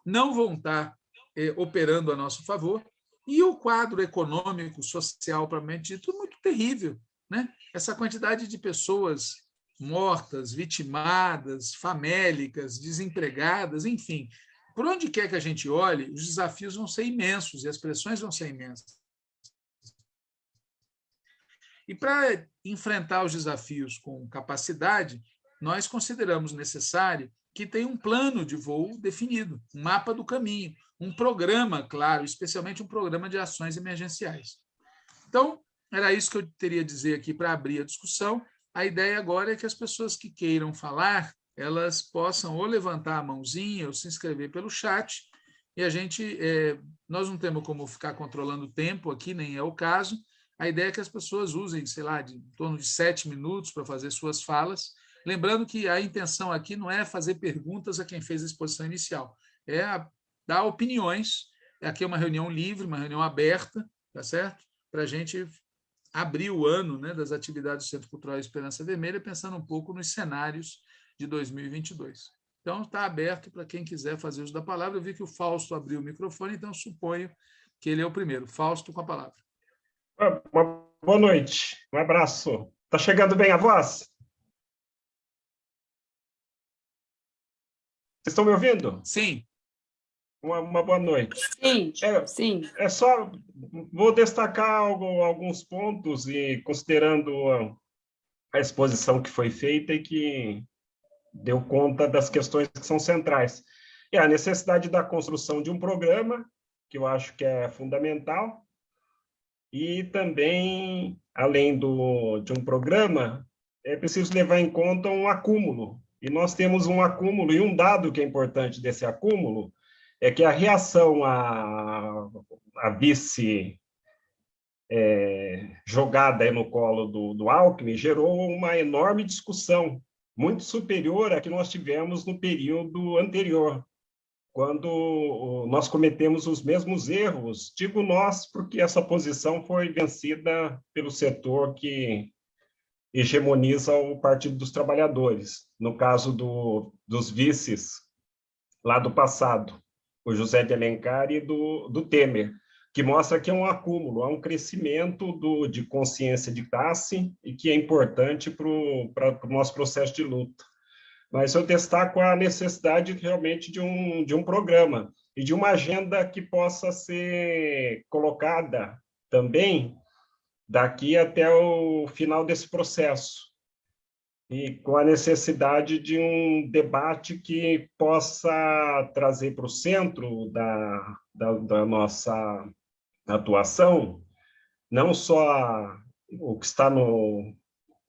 não vão estar eh, operando a nosso favor, e o quadro econômico, social, propriamente dito, muito terrível. Né? Essa quantidade de pessoas mortas, vitimadas, famélicas, desempregadas, enfim. Por onde quer que a gente olhe, os desafios vão ser imensos e as pressões vão ser imensas. E para enfrentar os desafios com capacidade, nós consideramos necessário que tenha um plano de voo definido, um mapa do caminho, um programa, claro, especialmente um programa de ações emergenciais. Então, era isso que eu teria a dizer aqui para abrir a discussão. A ideia agora é que as pessoas que queiram falar, elas possam ou levantar a mãozinha ou se inscrever pelo chat, e a gente, é, nós não temos como ficar controlando o tempo aqui, nem é o caso, a ideia é que as pessoas usem, sei lá, de em torno de sete minutos para fazer suas falas, lembrando que a intenção aqui não é fazer perguntas a quem fez a exposição inicial, é dar opiniões, aqui é uma reunião livre, uma reunião aberta, tá certo? Para a gente abrir o ano né, das atividades do Centro Cultural Esperança Vermelha, pensando um pouco nos cenários de 2022. Então, está aberto para quem quiser fazer uso da palavra. Eu vi que o Fausto abriu o microfone, então suponho que ele é o primeiro. Fausto, com a palavra. Uma boa noite, um abraço. Está chegando bem a voz? Vocês estão me ouvindo? Sim. Uma, uma boa noite. Sim, é, sim. É só, vou destacar algo, alguns pontos e considerando a, a exposição que foi feita e que deu conta das questões que são centrais. É a necessidade da construção de um programa, que eu acho que é fundamental, e também, além do, de um programa, é preciso levar em conta um acúmulo. E nós temos um acúmulo, e um dado que é importante desse acúmulo é que a reação à, à vice é, jogada no colo do, do Alckmin gerou uma enorme discussão, muito superior à que nós tivemos no período anterior, quando nós cometemos os mesmos erros. Digo nós, porque essa posição foi vencida pelo setor que hegemoniza o Partido dos Trabalhadores, no caso do, dos vices lá do passado, o José de Alencar e do, do Temer, que mostra que é um acúmulo, há um crescimento do, de consciência de classe e que é importante para o nosso processo de luta mas eu destaco a necessidade realmente de um, de um programa e de uma agenda que possa ser colocada também daqui até o final desse processo. E com a necessidade de um debate que possa trazer para o centro da, da, da, nossa atuação não só o que está no,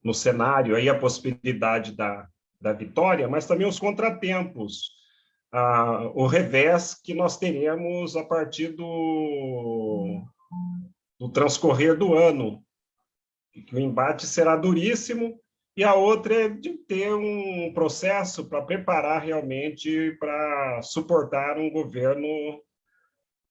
no cenário, aí a possibilidade da, da vitória, mas também os contratempos, ah, o revés que nós teremos a partir do, do transcorrer do ano, que o embate será duríssimo, e a outra é de ter um processo para preparar realmente para suportar um governo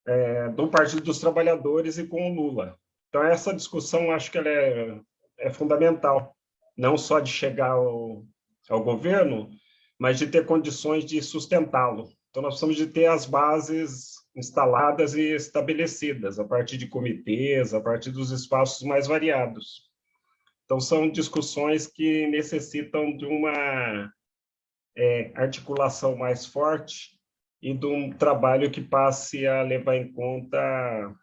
é, do Partido dos Trabalhadores e com o Lula. Então, essa discussão, acho que ela é, é fundamental, não só de chegar ao, ao governo, mas de ter condições de sustentá-lo. Então, nós precisamos de ter as bases instaladas e estabelecidas, a partir de comitês, a partir dos espaços mais variados. Então, são discussões que necessitam de uma é, articulação mais forte e de um trabalho que passe a levar em conta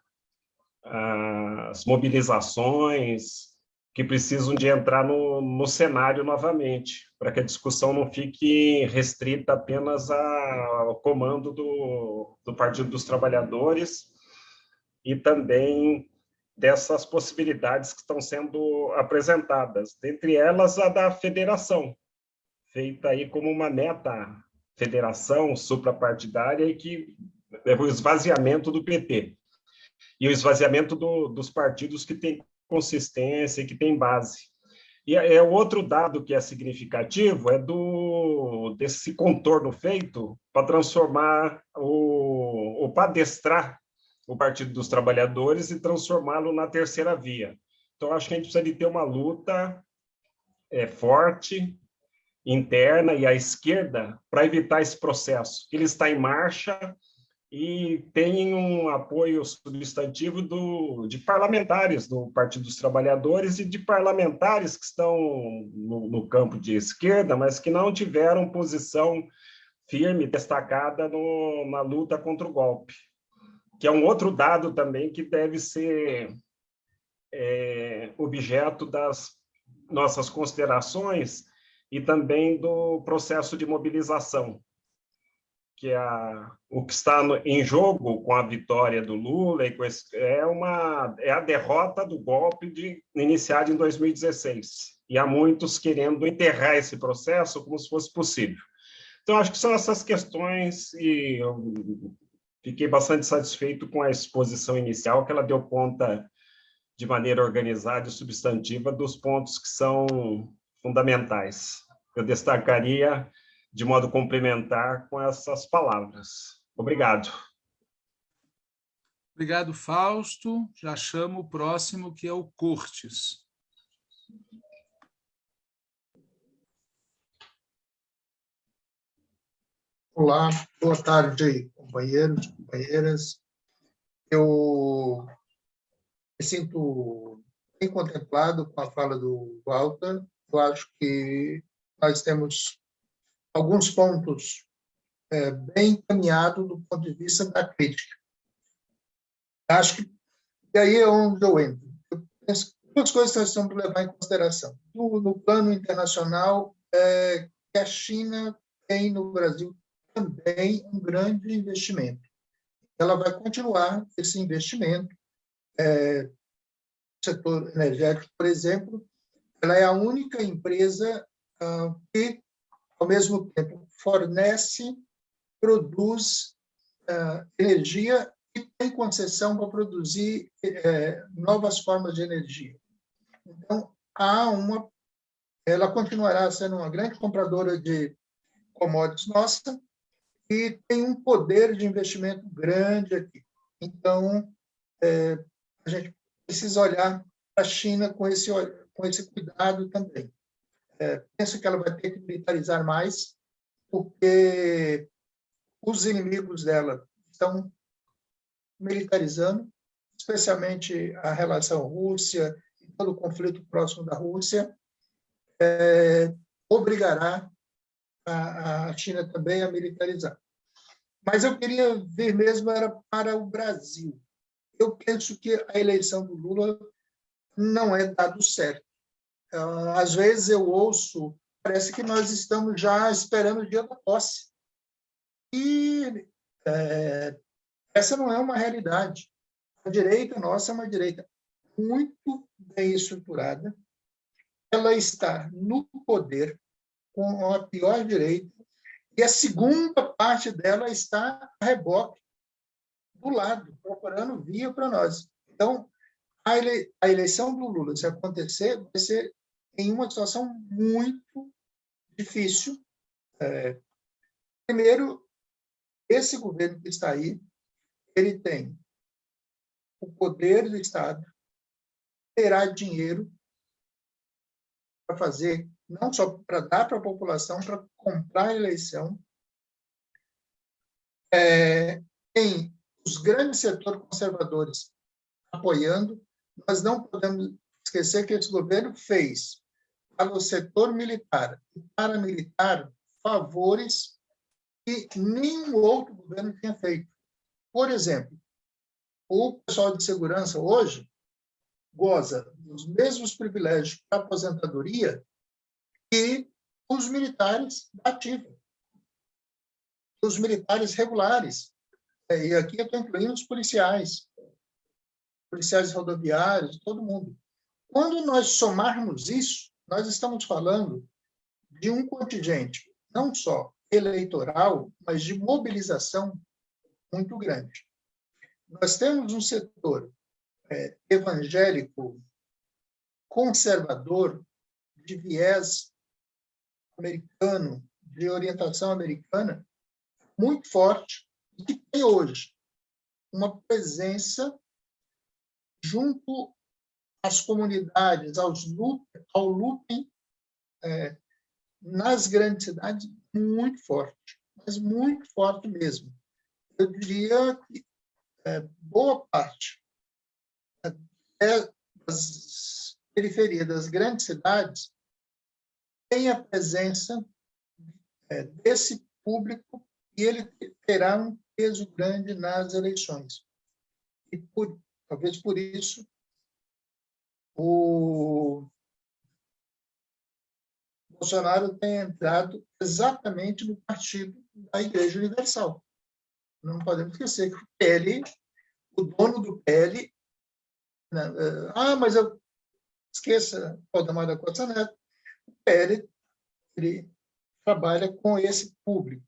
as mobilizações, que precisam de entrar no, no cenário novamente, para que a discussão não fique restrita apenas ao comando do, do Partido dos Trabalhadores e também dessas possibilidades que estão sendo apresentadas, dentre elas a da federação, feita aí como uma meta federação suprapartidária e que é o esvaziamento do PT e o esvaziamento do, dos partidos que têm consistência e que têm base. E é, é o outro dado que é significativo é do desse contorno feito para transformar o ou para adestrar o Partido dos Trabalhadores e transformá-lo na terceira via. Então acho que a gente precisa de ter uma luta é, forte interna e à esquerda para evitar esse processo. Ele está em marcha e tem um apoio substantivo do, de parlamentares do Partido dos Trabalhadores e de parlamentares que estão no, no campo de esquerda, mas que não tiveram posição firme, destacada no, na luta contra o golpe, que é um outro dado também que deve ser é, objeto das nossas considerações e também do processo de mobilização, que é a, o que está no, em jogo com a vitória do Lula e esse, é uma é a derrota do golpe de iniciado em 2016 e há muitos querendo enterrar esse processo como se fosse possível. Então acho que são essas questões e eu fiquei bastante satisfeito com a exposição inicial que ela deu conta de maneira organizada e substantiva dos pontos que são fundamentais. Eu destacaria de modo complementar com essas palavras. Obrigado. Obrigado, Fausto. Já chamo o próximo, que é o Cortes. Olá, boa tarde, companheiros, companheiras. Eu me sinto bem contemplado com a fala do Walter eu acho que nós temos alguns pontos é, bem encaminhados do ponto de vista da crítica. Acho que e aí é onde eu entro. Eu penso duas coisas que nós temos que levar em consideração. No, no plano internacional, é, que a China tem no Brasil também um grande investimento. Ela vai continuar esse investimento. É, setor energético, por exemplo, ela é a única empresa uh, que, ao mesmo tempo, fornece, produz uh, energia e tem concessão para produzir uh, novas formas de energia. Então, há uma, ela continuará sendo uma grande compradora de commodities nossa e tem um poder de investimento grande aqui. Então, é, a gente precisa olhar para a China com esse com esse cuidado também. É, penso que ela vai ter que militarizar mais, porque os inimigos dela estão militarizando, especialmente a relação Rússia e todo o conflito próximo da Rússia, é, obrigará a, a China também a militarizar. Mas eu queria ver mesmo era para o Brasil. Eu penso que a eleição do Lula não é dado certo. Ah, às vezes eu ouço, parece que nós estamos já esperando o dia da posse. E é, essa não é uma realidade. A direita nossa é uma direita muito bem estruturada. Ela está no poder com a pior direita e a segunda parte dela está a reboque do lado, procurando via para nós. Então, a, a eleição do Lula, se acontecer, vai ser em uma situação muito difícil. É, primeiro, esse governo que está aí, ele tem o poder do Estado, terá dinheiro para fazer, não só para dar para a população, para comprar a eleição. É, tem os grandes setores conservadores apoiando, nós não podemos esquecer que esse governo fez para o setor militar e paramilitar favores que nenhum outro governo tinha feito. Por exemplo, o pessoal de segurança hoje goza dos mesmos privilégios para aposentadoria que os militares da ativa, os militares regulares. E aqui eu estou incluindo os policiais policiais rodoviários, todo mundo. Quando nós somarmos isso, nós estamos falando de um contingente, não só eleitoral, mas de mobilização muito grande. Nós temos um setor é, evangélico conservador, de viés americano, de orientação americana, muito forte, e que tem hoje uma presença junto às comunidades, aos loop, ao looping, é, nas grandes cidades, muito forte, mas muito forte mesmo. Eu diria que é, boa parte é, das periferias das grandes cidades tem a presença é, desse público e ele terá um peso grande nas eleições. E por, talvez por isso o Bolsonaro tenha entrado exatamente no partido da Igreja Universal. Não podemos esquecer que o PL, o dono do PL, né, eh, ah, mas eu esqueça Valdemar da Costa Neto, o PL ele trabalha com esse público.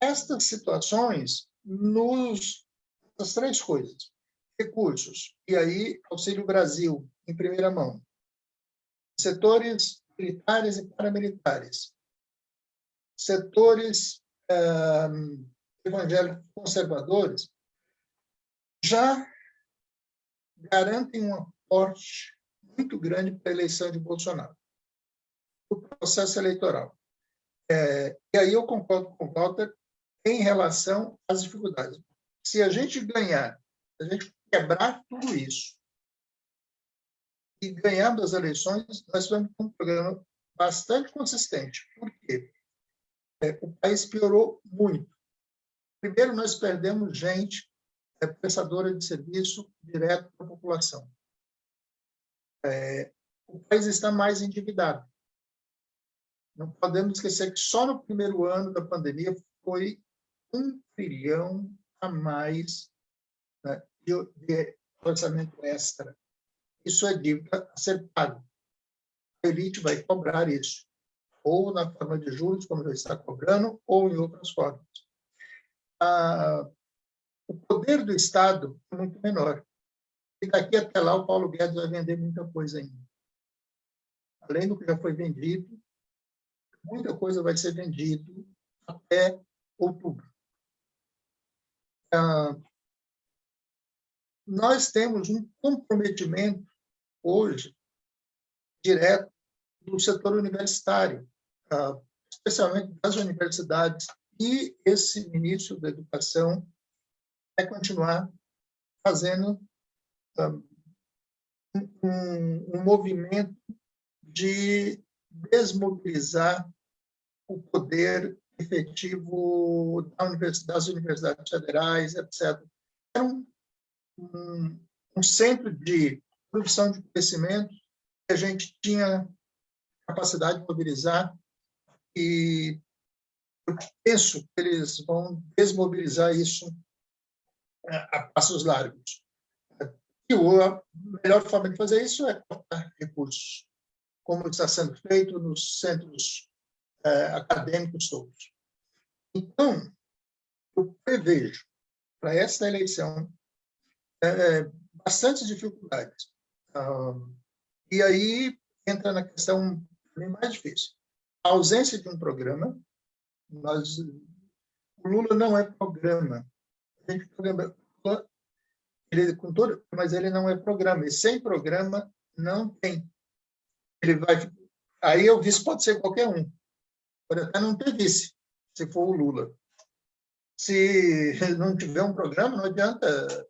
Estas situações nos as três coisas recursos e aí auxílio Brasil em primeira mão setores militares e paramilitares setores evangélicos conservadores já garantem um aporte muito grande para a eleição de Bolsonaro, o processo eleitoral. É, e aí eu concordo com o Walter em relação às dificuldades. Se a gente ganhar, a gente quebrar tudo isso e ganhando as eleições, nós ter um programa bastante consistente. Por quê? É, o país piorou muito. Primeiro, nós perdemos gente é, prestadora de serviço direto para a população. É, o país está mais endividado. Não podemos esquecer que só no primeiro ano da pandemia foi um trilhão a mais né, de, orçamento extra. Isso é dívida a ser pago. A elite vai cobrar isso ou na forma de juros, como já está cobrando, ou em outras formas. Ah, o poder do Estado é muito menor. E daqui até lá, o Paulo Guedes vai vender muita coisa ainda. Além do que já foi vendido, muita coisa vai ser vendido até outubro. Ah, nós temos um comprometimento hoje direto do setor universitário, ah, especialmente das universidades, e esse ministro da Educação vai continuar fazendo ah, um, um movimento de desmobilizar o poder efetivo das universidades federais, etc. Era um, um, um centro de produção de conhecimento que a gente tinha capacidade de mobilizar e eu penso que eles vão desmobilizar isso é, a passos largos. E a melhor forma de fazer isso é cortar recursos, como está sendo feito nos centros é, acadêmicos todos. Então, eu prevejo para esta eleição é, bastante dificuldades. E aí entra na questão mais difícil. A ausência de um programa, nós, o Lula não é programa. A gente programa, ele com todo, mas ele não é programa. E sem programa não tem. Ele vai, aí o vice pode ser qualquer um. Pode até não ter vice, se for o Lula. Se não tiver um programa, não adianta.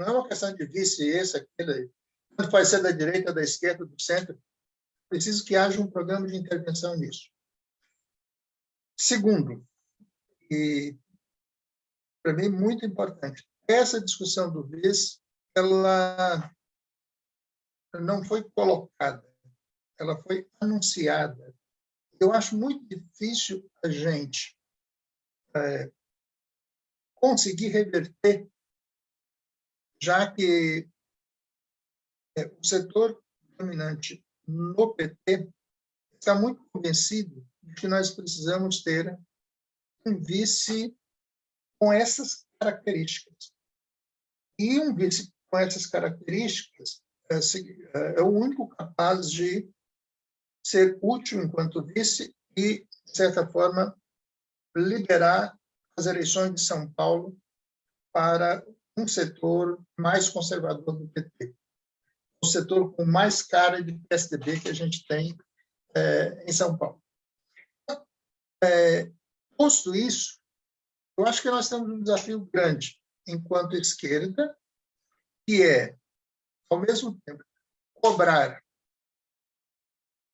Não é uma questão de vice, esse, aquele. Tanto vai ser da direita, da esquerda, do centro preciso que haja um programa de intervenção nisso. Segundo, e para mim muito importante, essa discussão do VIS, ela não foi colocada, ela foi anunciada. Eu acho muito difícil a gente é, conseguir reverter, já que é, o setor dominante no PT está muito convencido de que nós precisamos ter um vice com essas características. E um vice com essas características é, é, é o único capaz de ser útil enquanto vice e, de certa forma, liberar as eleições de São Paulo para um setor mais conservador do PT, o setor com mais cara de PSDB que a gente tem é, em São Paulo. É, posto isso, eu acho que nós temos um desafio grande enquanto esquerda, que é, ao mesmo tempo, cobrar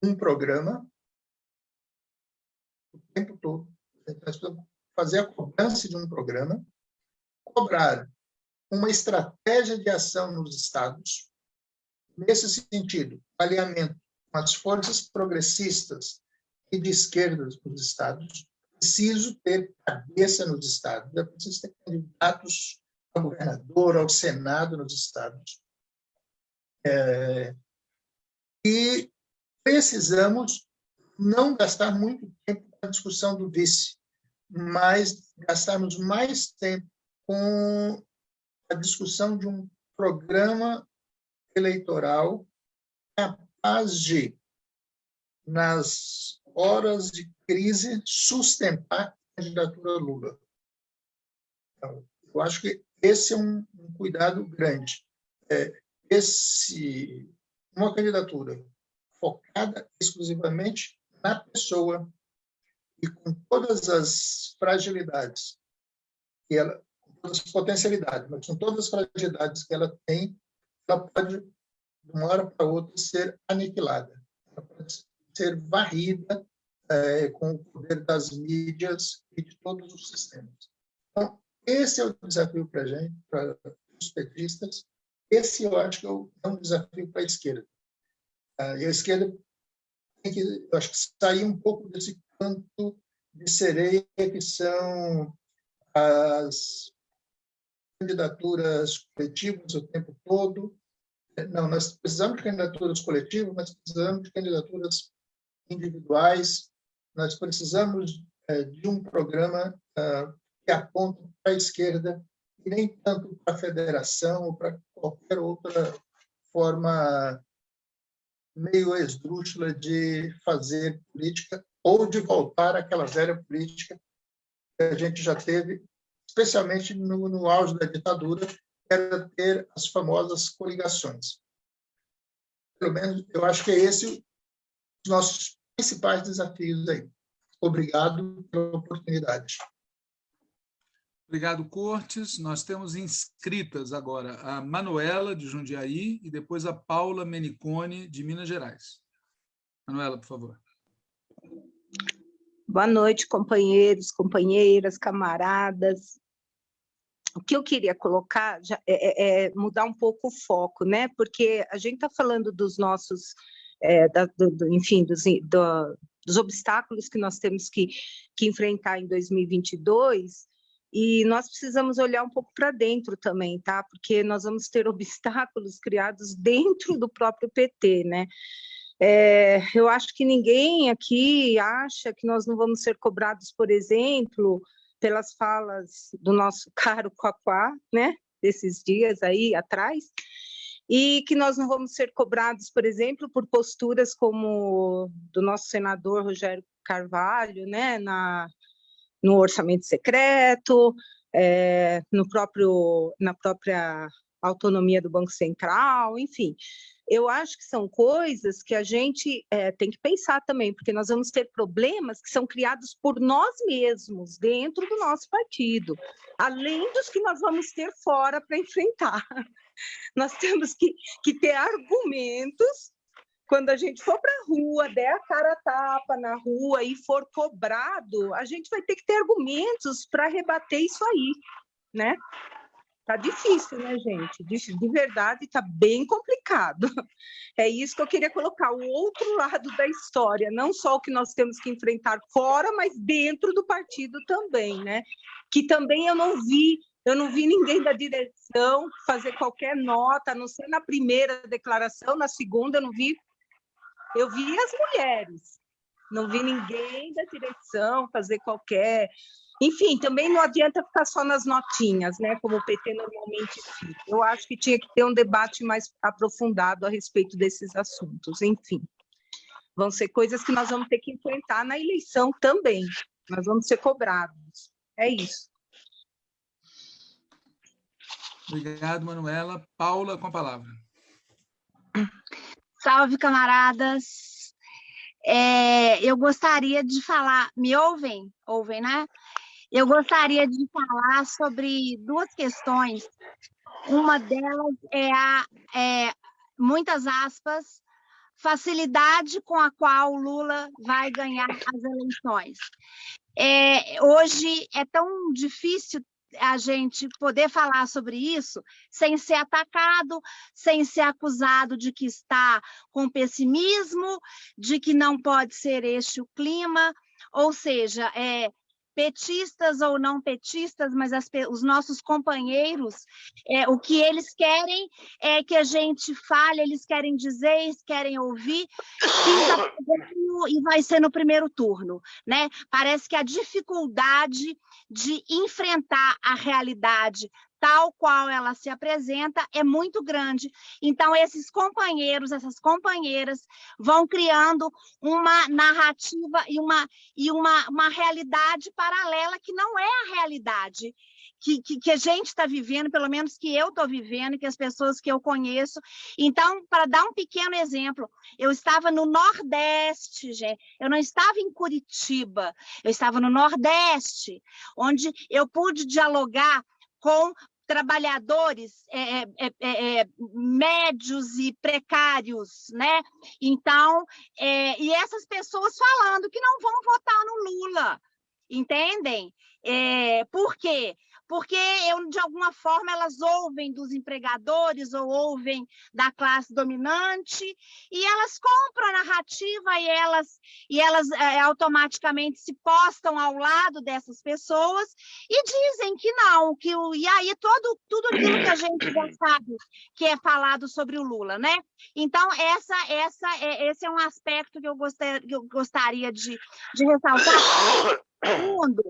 um programa o tempo todo. Fazer a cobrança de um programa, cobrar uma estratégia de ação nos estados, nesse sentido, alinhamento com as forças progressistas e de esquerda nos estados, preciso ter cabeça nos estados, é preciso ter candidatos ao governador, ao senado nos estados. É, e precisamos não gastar muito tempo com a discussão do vice, mas gastarmos mais tempo com a discussão de um programa eleitoral capaz de, nas horas de crise, sustentar a candidatura Lula. Então, eu acho que esse é um, um cuidado grande. É, esse, uma candidatura focada exclusivamente na pessoa e com todas as fragilidades que ela, todas as potencialidades, mas com todas as fragilidades que ela tem, ela pode de uma hora para outra ser aniquilada, ela pode ser varrida é, com o poder das mídias e de todos os sistemas. Então, esse é o desafio para a gente, para os petistas. Esse eu acho que é um desafio para a esquerda. Ah, e a esquerda tem que, eu acho que sair um pouco desse canto de sereia que são as candidaturas coletivas o tempo todo. Não, nós precisamos de candidaturas coletivas, mas precisamos de candidaturas individuais. Nós precisamos é, de um programa ah, que aponta para a esquerda e nem tanto para a federação ou para qualquer outra forma meio esdrúxula de fazer política ou de voltar àquela velha política que a gente já teve, especialmente no, no auge da ditadura, era ter as famosas coligações. Pelo menos, eu acho que é esse os nossos principais desafios aí. Obrigado pela oportunidade. Obrigado, Cortes. Nós temos inscritas agora a Manuela, de Jundiaí, e depois a Paula Menicone, de Minas Gerais. Manuela, por favor. Boa noite, companheiros, companheiras, camaradas. O que eu queria colocar já é, é, é mudar um pouco o foco, né? Porque a gente está falando dos nossos, é, da, do, do, enfim, dos, do, dos obstáculos que nós temos que, que enfrentar em 2022, e nós precisamos olhar um pouco para dentro também, tá? Porque nós vamos ter obstáculos criados dentro do próprio PT, né? É, eu acho que ninguém aqui acha que nós não vamos ser cobrados, por exemplo, pelas falas do nosso caro Quaquá, né? Desses dias aí atrás, e que nós não vamos ser cobrados, por exemplo, por posturas como do nosso senador Rogério Carvalho, né? Na, no orçamento secreto, é, no próprio, na própria autonomia do Banco Central, enfim. Eu acho que são coisas que a gente é, tem que pensar também, porque nós vamos ter problemas que são criados por nós mesmos, dentro do nosso partido, além dos que nós vamos ter fora para enfrentar. Nós temos que, que ter argumentos quando a gente for para a rua, der a cara a tapa na rua e for cobrado, a gente vai ter que ter argumentos para rebater isso aí, né? Tá difícil, né, gente? De, de verdade, tá bem complicado. É isso que eu queria colocar, o outro lado da história, não só o que nós temos que enfrentar fora, mas dentro do partido também, né? Que também eu não vi eu não vi ninguém da direção fazer qualquer nota, a não ser na primeira declaração, na segunda eu não vi eu vi as mulheres, Não vi ninguém da direção fazer qualquer enfim, também não adianta ficar só nas notinhas, né, como o PT normalmente fica. Eu acho que tinha que ter um debate mais aprofundado a respeito desses assuntos, enfim. Vão ser coisas que nós vamos ter que enfrentar na eleição também. Nós vamos ser cobrados. É isso. Obrigado, Manuela. Paula, com a palavra. Salve, camaradas. É, eu gostaria de falar. Me ouvem? Ouvem, né? Eu gostaria de falar sobre duas questões. Uma delas é a, é, muitas aspas, facilidade com a qual Lula vai ganhar as eleições. É, hoje é tão difícil a gente poder falar sobre isso sem ser atacado, sem ser acusado de que está com pessimismo, de que não pode ser este o clima, ou seja, é, petistas ou não petistas, mas as, os nossos companheiros, é, o que eles querem é que a gente fale, eles querem dizer, eles querem ouvir, e vai ser no primeiro turno. Né? Parece que a dificuldade de enfrentar a realidade tal qual ela se apresenta é muito grande. Então, esses companheiros, essas companheiras vão criando uma narrativa e uma, e uma, uma realidade paralela que não é a realidade que, que, que, a gente está vivendo, pelo menos que eu estou vivendo, que as pessoas que eu conheço. Então, para dar um pequeno exemplo, eu estava no Nordeste, gente, eu não estava em Curitiba, eu estava no Nordeste, onde eu pude dialogar com trabalhadores é, é, é, é, médios e precários, né? Então, é, e essas pessoas falando que não vão votar no Lula, entendem? É, por quê? Porque eu, de alguma forma elas ouvem dos empregadores ou ouvem da classe dominante e elas compram a narrativa e elas, e elas é, automaticamente se postam ao lado dessas pessoas e dizem que não, que o, e aí todo, tudo aquilo que a gente já sabe que é falado sobre o Lula, né? Então, essa, essa, é, esse é um aspecto que eu, gostar, que eu gostaria de, de ressaltar. Segundo,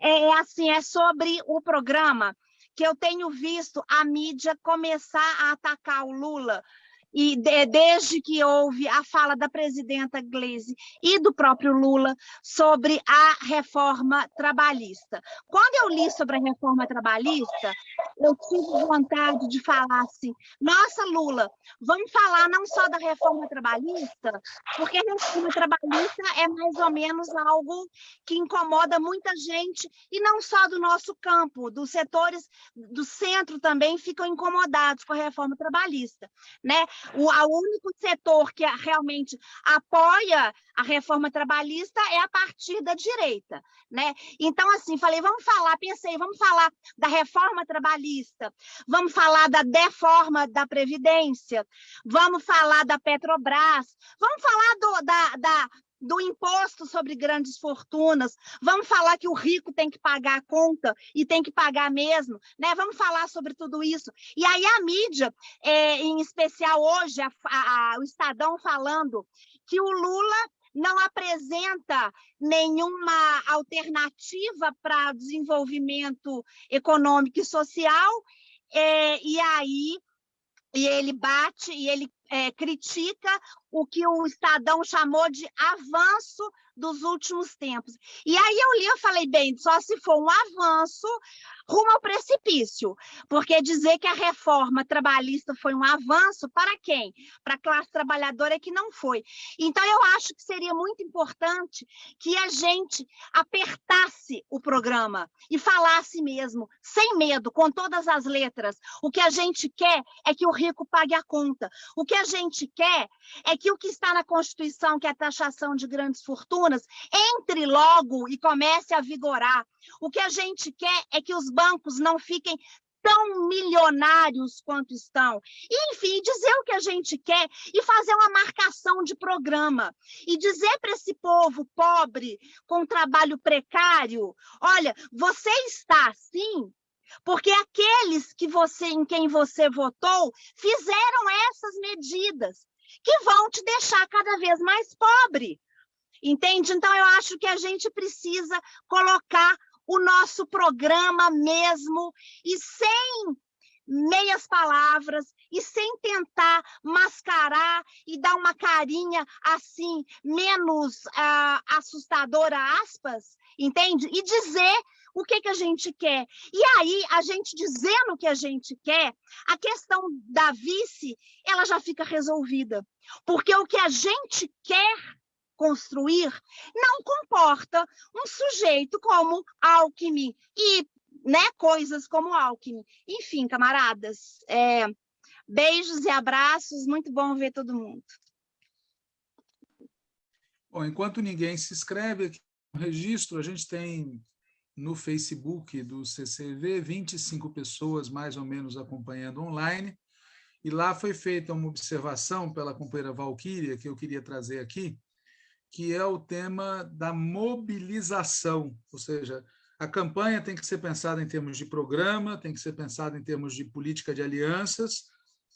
é, é assim, é sobre o programa que eu tenho visto a mídia começar a atacar o Lula e de, desde que houve a fala da presidenta Gleisi e do próprio Lula sobre a reforma trabalhista. Quando eu li sobre a reforma trabalhista, eu tive vontade de falar assim: nossa, Lula, vamos falar não só da reforma trabalhista, porque a reforma trabalhista é mais ou menos algo que incomoda muita gente, e não só do nosso campo, dos setores do centro também ficam incomodados com a reforma trabalhista. Né? O, o único setor que realmente apoia a reforma trabalhista é a partir da direita, né? Então, assim, falei, vamos falar, pensei, vamos falar da reforma trabalhista, vamos falar da deforma da Previdência, vamos falar da Petrobras, vamos falar do, da, da do imposto sobre grandes fortunas, vamos falar que o rico tem que pagar a conta e tem que pagar mesmo, né? Vamos falar sobre tudo isso. E aí a mídia, é, em especial hoje, a, a, o Estadão falando que o Lula não apresenta nenhuma alternativa para desenvolvimento econômico e social, é, e aí e ele bate e ele é, critica o que o Estadão chamou de avanço dos últimos tempos. E aí eu li, eu falei, bem, só se for um avanço rumo ao precipício, porque dizer que a reforma trabalhista foi um avanço, para quem? Para a classe trabalhadora que não foi. Então, eu acho que seria muito importante que a gente apertasse o programa e falasse mesmo, sem medo, com todas as letras. O que a gente quer é que o rico pague a conta. O que a gente quer é que o que está na Constituição, que é a taxação de grandes fortunas, entre logo e comece a vigorar. O que a gente quer é que os bancos não fiquem tão milionários quanto estão. Enfim, dizer o que a gente quer e fazer uma marcação de programa. E dizer para esse povo pobre, com trabalho precário, olha, você está assim porque aqueles que você em quem você votou fizeram essas medidas que vão te deixar cada vez mais pobre. entende? Então, eu acho que a gente precisa colocar o nosso programa mesmo e sem meias palavras e sem tentar mascarar e dar uma carinha assim menos uh, assustadora aspas, entende? E dizer o que, que a gente quer. E aí, a gente dizendo o que a gente quer, a questão da vice, ela já fica resolvida. Porque o que a gente quer construir não comporta um sujeito como Alckmin e né, coisas como Alckmin. Enfim, camaradas, é, beijos e abraços, muito bom ver todo mundo. Bom, enquanto ninguém se inscreve aqui no registro, a gente tem no Facebook do CCV 25 pessoas mais ou menos acompanhando online, e lá foi feita uma observação pela companheira Valquíria, que eu queria trazer aqui, que é o tema da mobilização, ou seja, a campanha tem que ser pensada em termos de programa, tem que ser pensada em termos de política de alianças,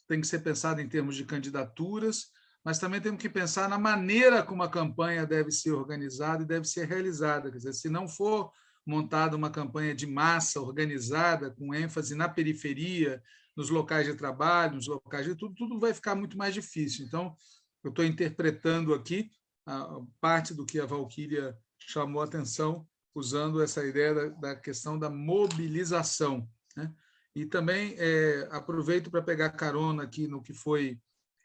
tem que ser pensada em termos de candidaturas, mas também temos que pensar na maneira como a campanha deve ser organizada e deve ser realizada. Quer dizer, se não for montada uma campanha de massa organizada, com ênfase na periferia, nos locais de trabalho, nos locais de tudo, tudo vai ficar muito mais difícil. Então, eu estou interpretando aqui a parte do que a Valquíria chamou a atenção, usando essa ideia da, da questão da mobilização. Né? E também é, aproveito para pegar carona aqui no que foi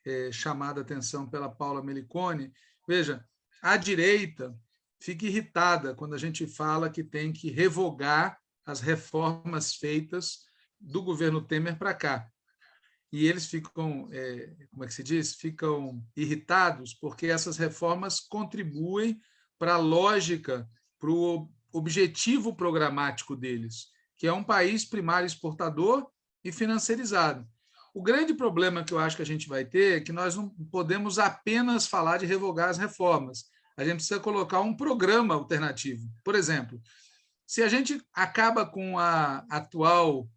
é, chamada a atenção pela Paula Melicone. Veja, a direita fica irritada quando a gente fala que tem que revogar as reformas feitas do governo Temer para cá. E eles ficam, é, como é que se diz? Ficam irritados porque essas reformas contribuem para a lógica, para o objetivo programático deles, que é um país primário exportador e financiarizado. O grande problema que eu acho que a gente vai ter é que nós não podemos apenas falar de revogar as reformas. A gente precisa colocar um programa alternativo. Por exemplo, se a gente acaba com a atual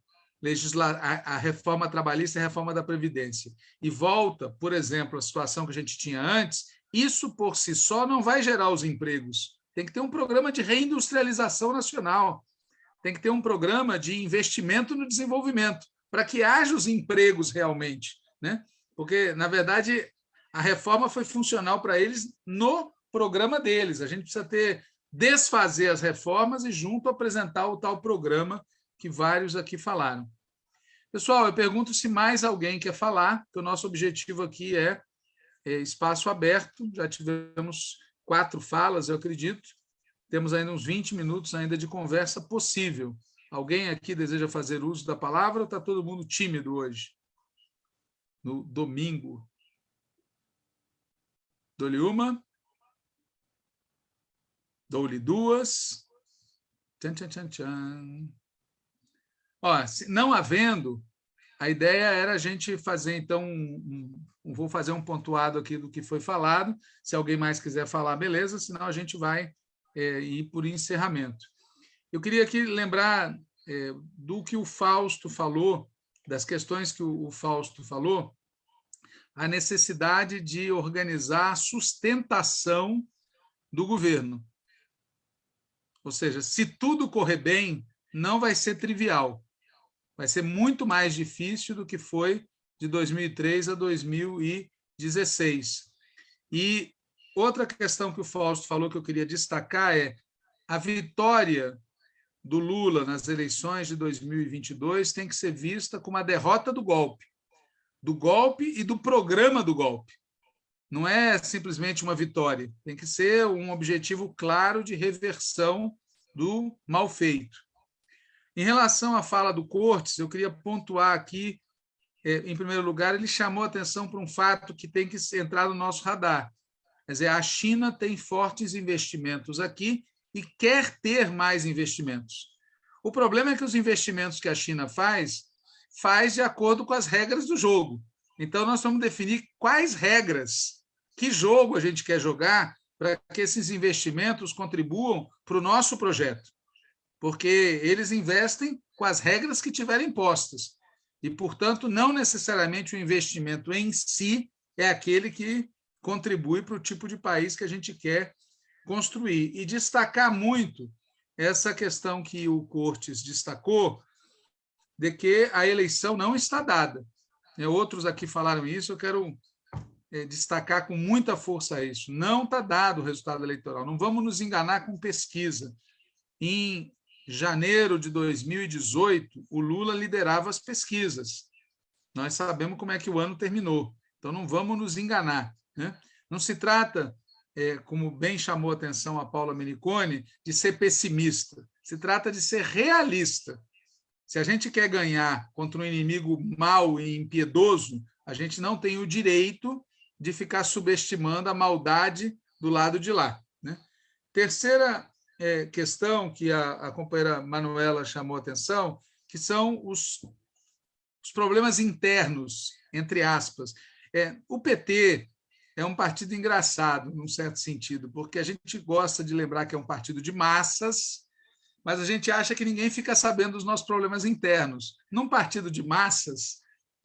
legisla a, a reforma trabalhista e a reforma da Previdência e volta, por exemplo, à situação que a gente tinha antes, isso por si só não vai gerar os empregos. Tem que ter um programa de reindustrialização nacional, tem que ter um programa de investimento no desenvolvimento, para que haja os empregos realmente. Né? Porque, na verdade, a reforma foi funcional para eles no programa deles. A gente precisa ter desfazer as reformas e junto apresentar o tal programa que vários aqui falaram. Pessoal, eu pergunto se mais alguém quer falar, que o nosso objetivo aqui é, é espaço aberto, já tivemos quatro falas, eu acredito, temos ainda uns 20 minutos ainda de conversa possível. Alguém aqui deseja fazer uso da palavra ou está todo mundo tímido hoje? No domingo. Dou-lhe uma. Dou-lhe duas. Tchan, tchan, tchan, tchan. Ó, não havendo, a ideia era a gente fazer, então, um, um, vou fazer um pontuado aqui do que foi falado. Se alguém mais quiser falar, beleza, senão a gente vai é, ir por encerramento. Eu queria aqui lembrar é, do que o Fausto falou, das questões que o, o Fausto falou, a necessidade de organizar a sustentação do governo. Ou seja, se tudo correr bem, não vai ser trivial vai ser muito mais difícil do que foi de 2003 a 2016. E outra questão que o Fausto falou que eu queria destacar é a vitória do Lula nas eleições de 2022 tem que ser vista como a derrota do golpe, do golpe e do programa do golpe. Não é simplesmente uma vitória, tem que ser um objetivo claro de reversão do mal feito. Em relação à fala do Cortes, eu queria pontuar aqui, é, em primeiro lugar, ele chamou atenção para um fato que tem que entrar no nosso radar. Quer dizer, a China tem fortes investimentos aqui e quer ter mais investimentos. O problema é que os investimentos que a China faz, faz de acordo com as regras do jogo. Então, nós vamos definir quais regras, que jogo a gente quer jogar para que esses investimentos contribuam para o nosso projeto porque eles investem com as regras que tiverem postas. E, portanto, não necessariamente o investimento em si é aquele que contribui para o tipo de país que a gente quer construir e destacar muito essa questão que o Cortes destacou, de que a eleição não está dada. É, outros aqui falaram isso, eu quero é, destacar com muita força isso. Não está dado o resultado eleitoral, não vamos nos enganar com pesquisa. Em janeiro de 2018, o Lula liderava as pesquisas. Nós sabemos como é que o ano terminou, então não vamos nos enganar. Né? Não se trata é, como bem chamou a atenção a Paula Menicone, de ser pessimista. Se trata de ser realista. Se a gente quer ganhar contra um inimigo mau e impiedoso, a gente não tem o direito de ficar subestimando a maldade do lado de lá. Né? Terceira é, questão que a, a companheira Manuela chamou atenção, que são os, os problemas internos, entre aspas. É, o PT é um partido engraçado, num certo sentido, porque a gente gosta de lembrar que é um partido de massas, mas a gente acha que ninguém fica sabendo dos nossos problemas internos. Num partido de massas,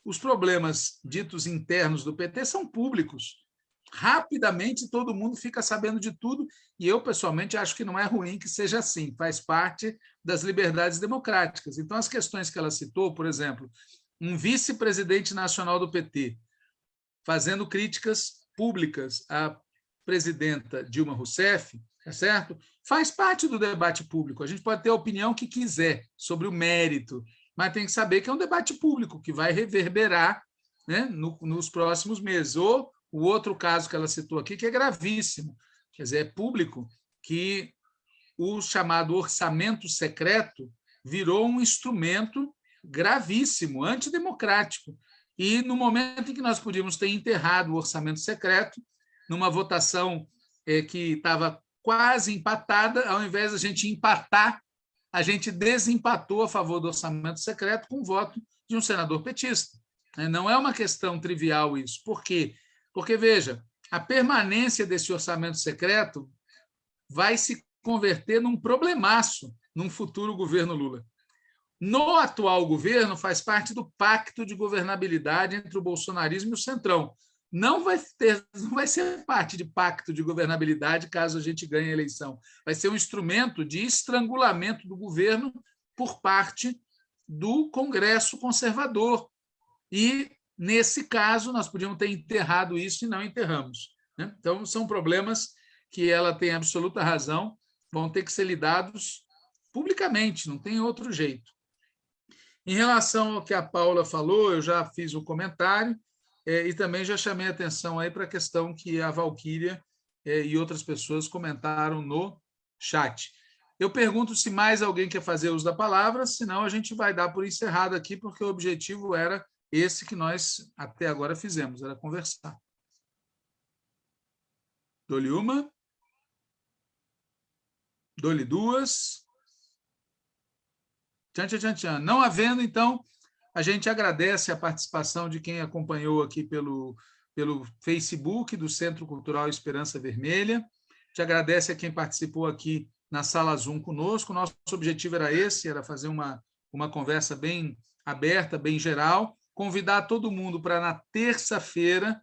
os problemas ditos internos do PT são públicos. Rapidamente todo mundo fica sabendo de tudo, e eu, pessoalmente, acho que não é ruim que seja assim, faz parte das liberdades democráticas. Então, as questões que ela citou, por exemplo, um vice-presidente nacional do PT fazendo críticas públicas à presidenta Dilma Rousseff, é certo? Faz parte do debate público. A gente pode ter a opinião que quiser sobre o mérito, mas tem que saber que é um debate público que vai reverberar né, no, nos próximos meses. Ou o outro caso que ela citou aqui, que é gravíssimo, quer dizer, é público, que o chamado orçamento secreto virou um instrumento gravíssimo, antidemocrático, e no momento em que nós podíamos ter enterrado o orçamento secreto, numa votação é, que estava quase empatada, ao invés de a gente empatar, a gente desempatou a favor do orçamento secreto com o voto de um senador petista. Não é uma questão trivial isso. Por quê? Porque, veja, a permanência desse orçamento secreto vai se converter num problemaço num futuro governo Lula no atual governo faz parte do pacto de governabilidade entre o bolsonarismo e o centrão. Não vai, ter, não vai ser parte de pacto de governabilidade caso a gente ganhe a eleição. Vai ser um instrumento de estrangulamento do governo por parte do Congresso conservador. E, nesse caso, nós podíamos ter enterrado isso e não enterramos. Né? Então, são problemas que ela tem absoluta razão, vão ter que ser lidados publicamente, não tem outro jeito. Em relação ao que a Paula falou, eu já fiz o um comentário é, e também já chamei atenção aí para a questão que a Valquíria é, e outras pessoas comentaram no chat. Eu pergunto se mais alguém quer fazer uso da palavra, senão a gente vai dar por encerrado aqui, porque o objetivo era esse que nós até agora fizemos, era conversar. Dou-lhe uma. Dou-lhe duas. Tchan, tchan, tchan, Não havendo, então, a gente agradece a participação de quem acompanhou aqui pelo, pelo Facebook do Centro Cultural Esperança Vermelha. Te agradece a quem participou aqui na sala Zoom conosco. Nosso objetivo era esse, era fazer uma, uma conversa bem aberta, bem geral. Convidar todo mundo para, na terça-feira,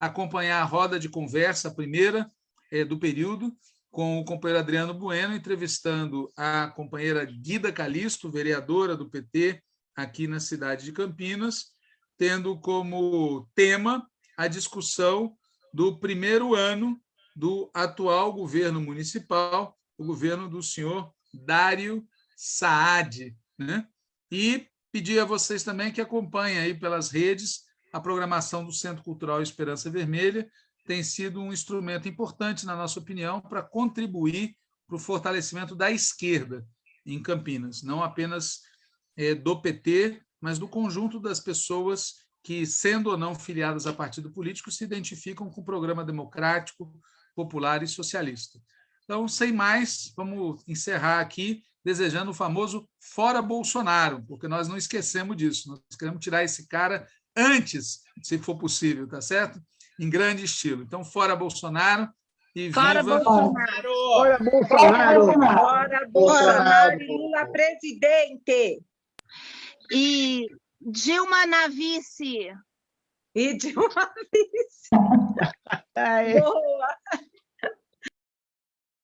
acompanhar a roda de conversa, a primeira é, do período, com o companheiro Adriano Bueno, entrevistando a companheira Guida Calisto, vereadora do PT aqui na cidade de Campinas, tendo como tema a discussão do primeiro ano do atual governo municipal, o governo do senhor Dário Saad. Né? E pedir a vocês também que acompanhem aí pelas redes a programação do Centro Cultural Esperança Vermelha, tem sido um instrumento importante, na nossa opinião, para contribuir para o fortalecimento da esquerda em Campinas, não apenas é, do PT, mas do conjunto das pessoas que, sendo ou não filiadas a partido político, se identificam com o programa democrático, popular e socialista. Então, sem mais, vamos encerrar aqui desejando o famoso fora Bolsonaro, porque nós não esquecemos disso, nós queremos tirar esse cara antes, se for possível, tá certo? em grande estilo. Então, fora Bolsonaro e fora viva... Bolsonaro! Fora Bolsonaro! Fora Bolsonaro e Lula presidente! E Dilma na vice! E Dilma vice! Boa!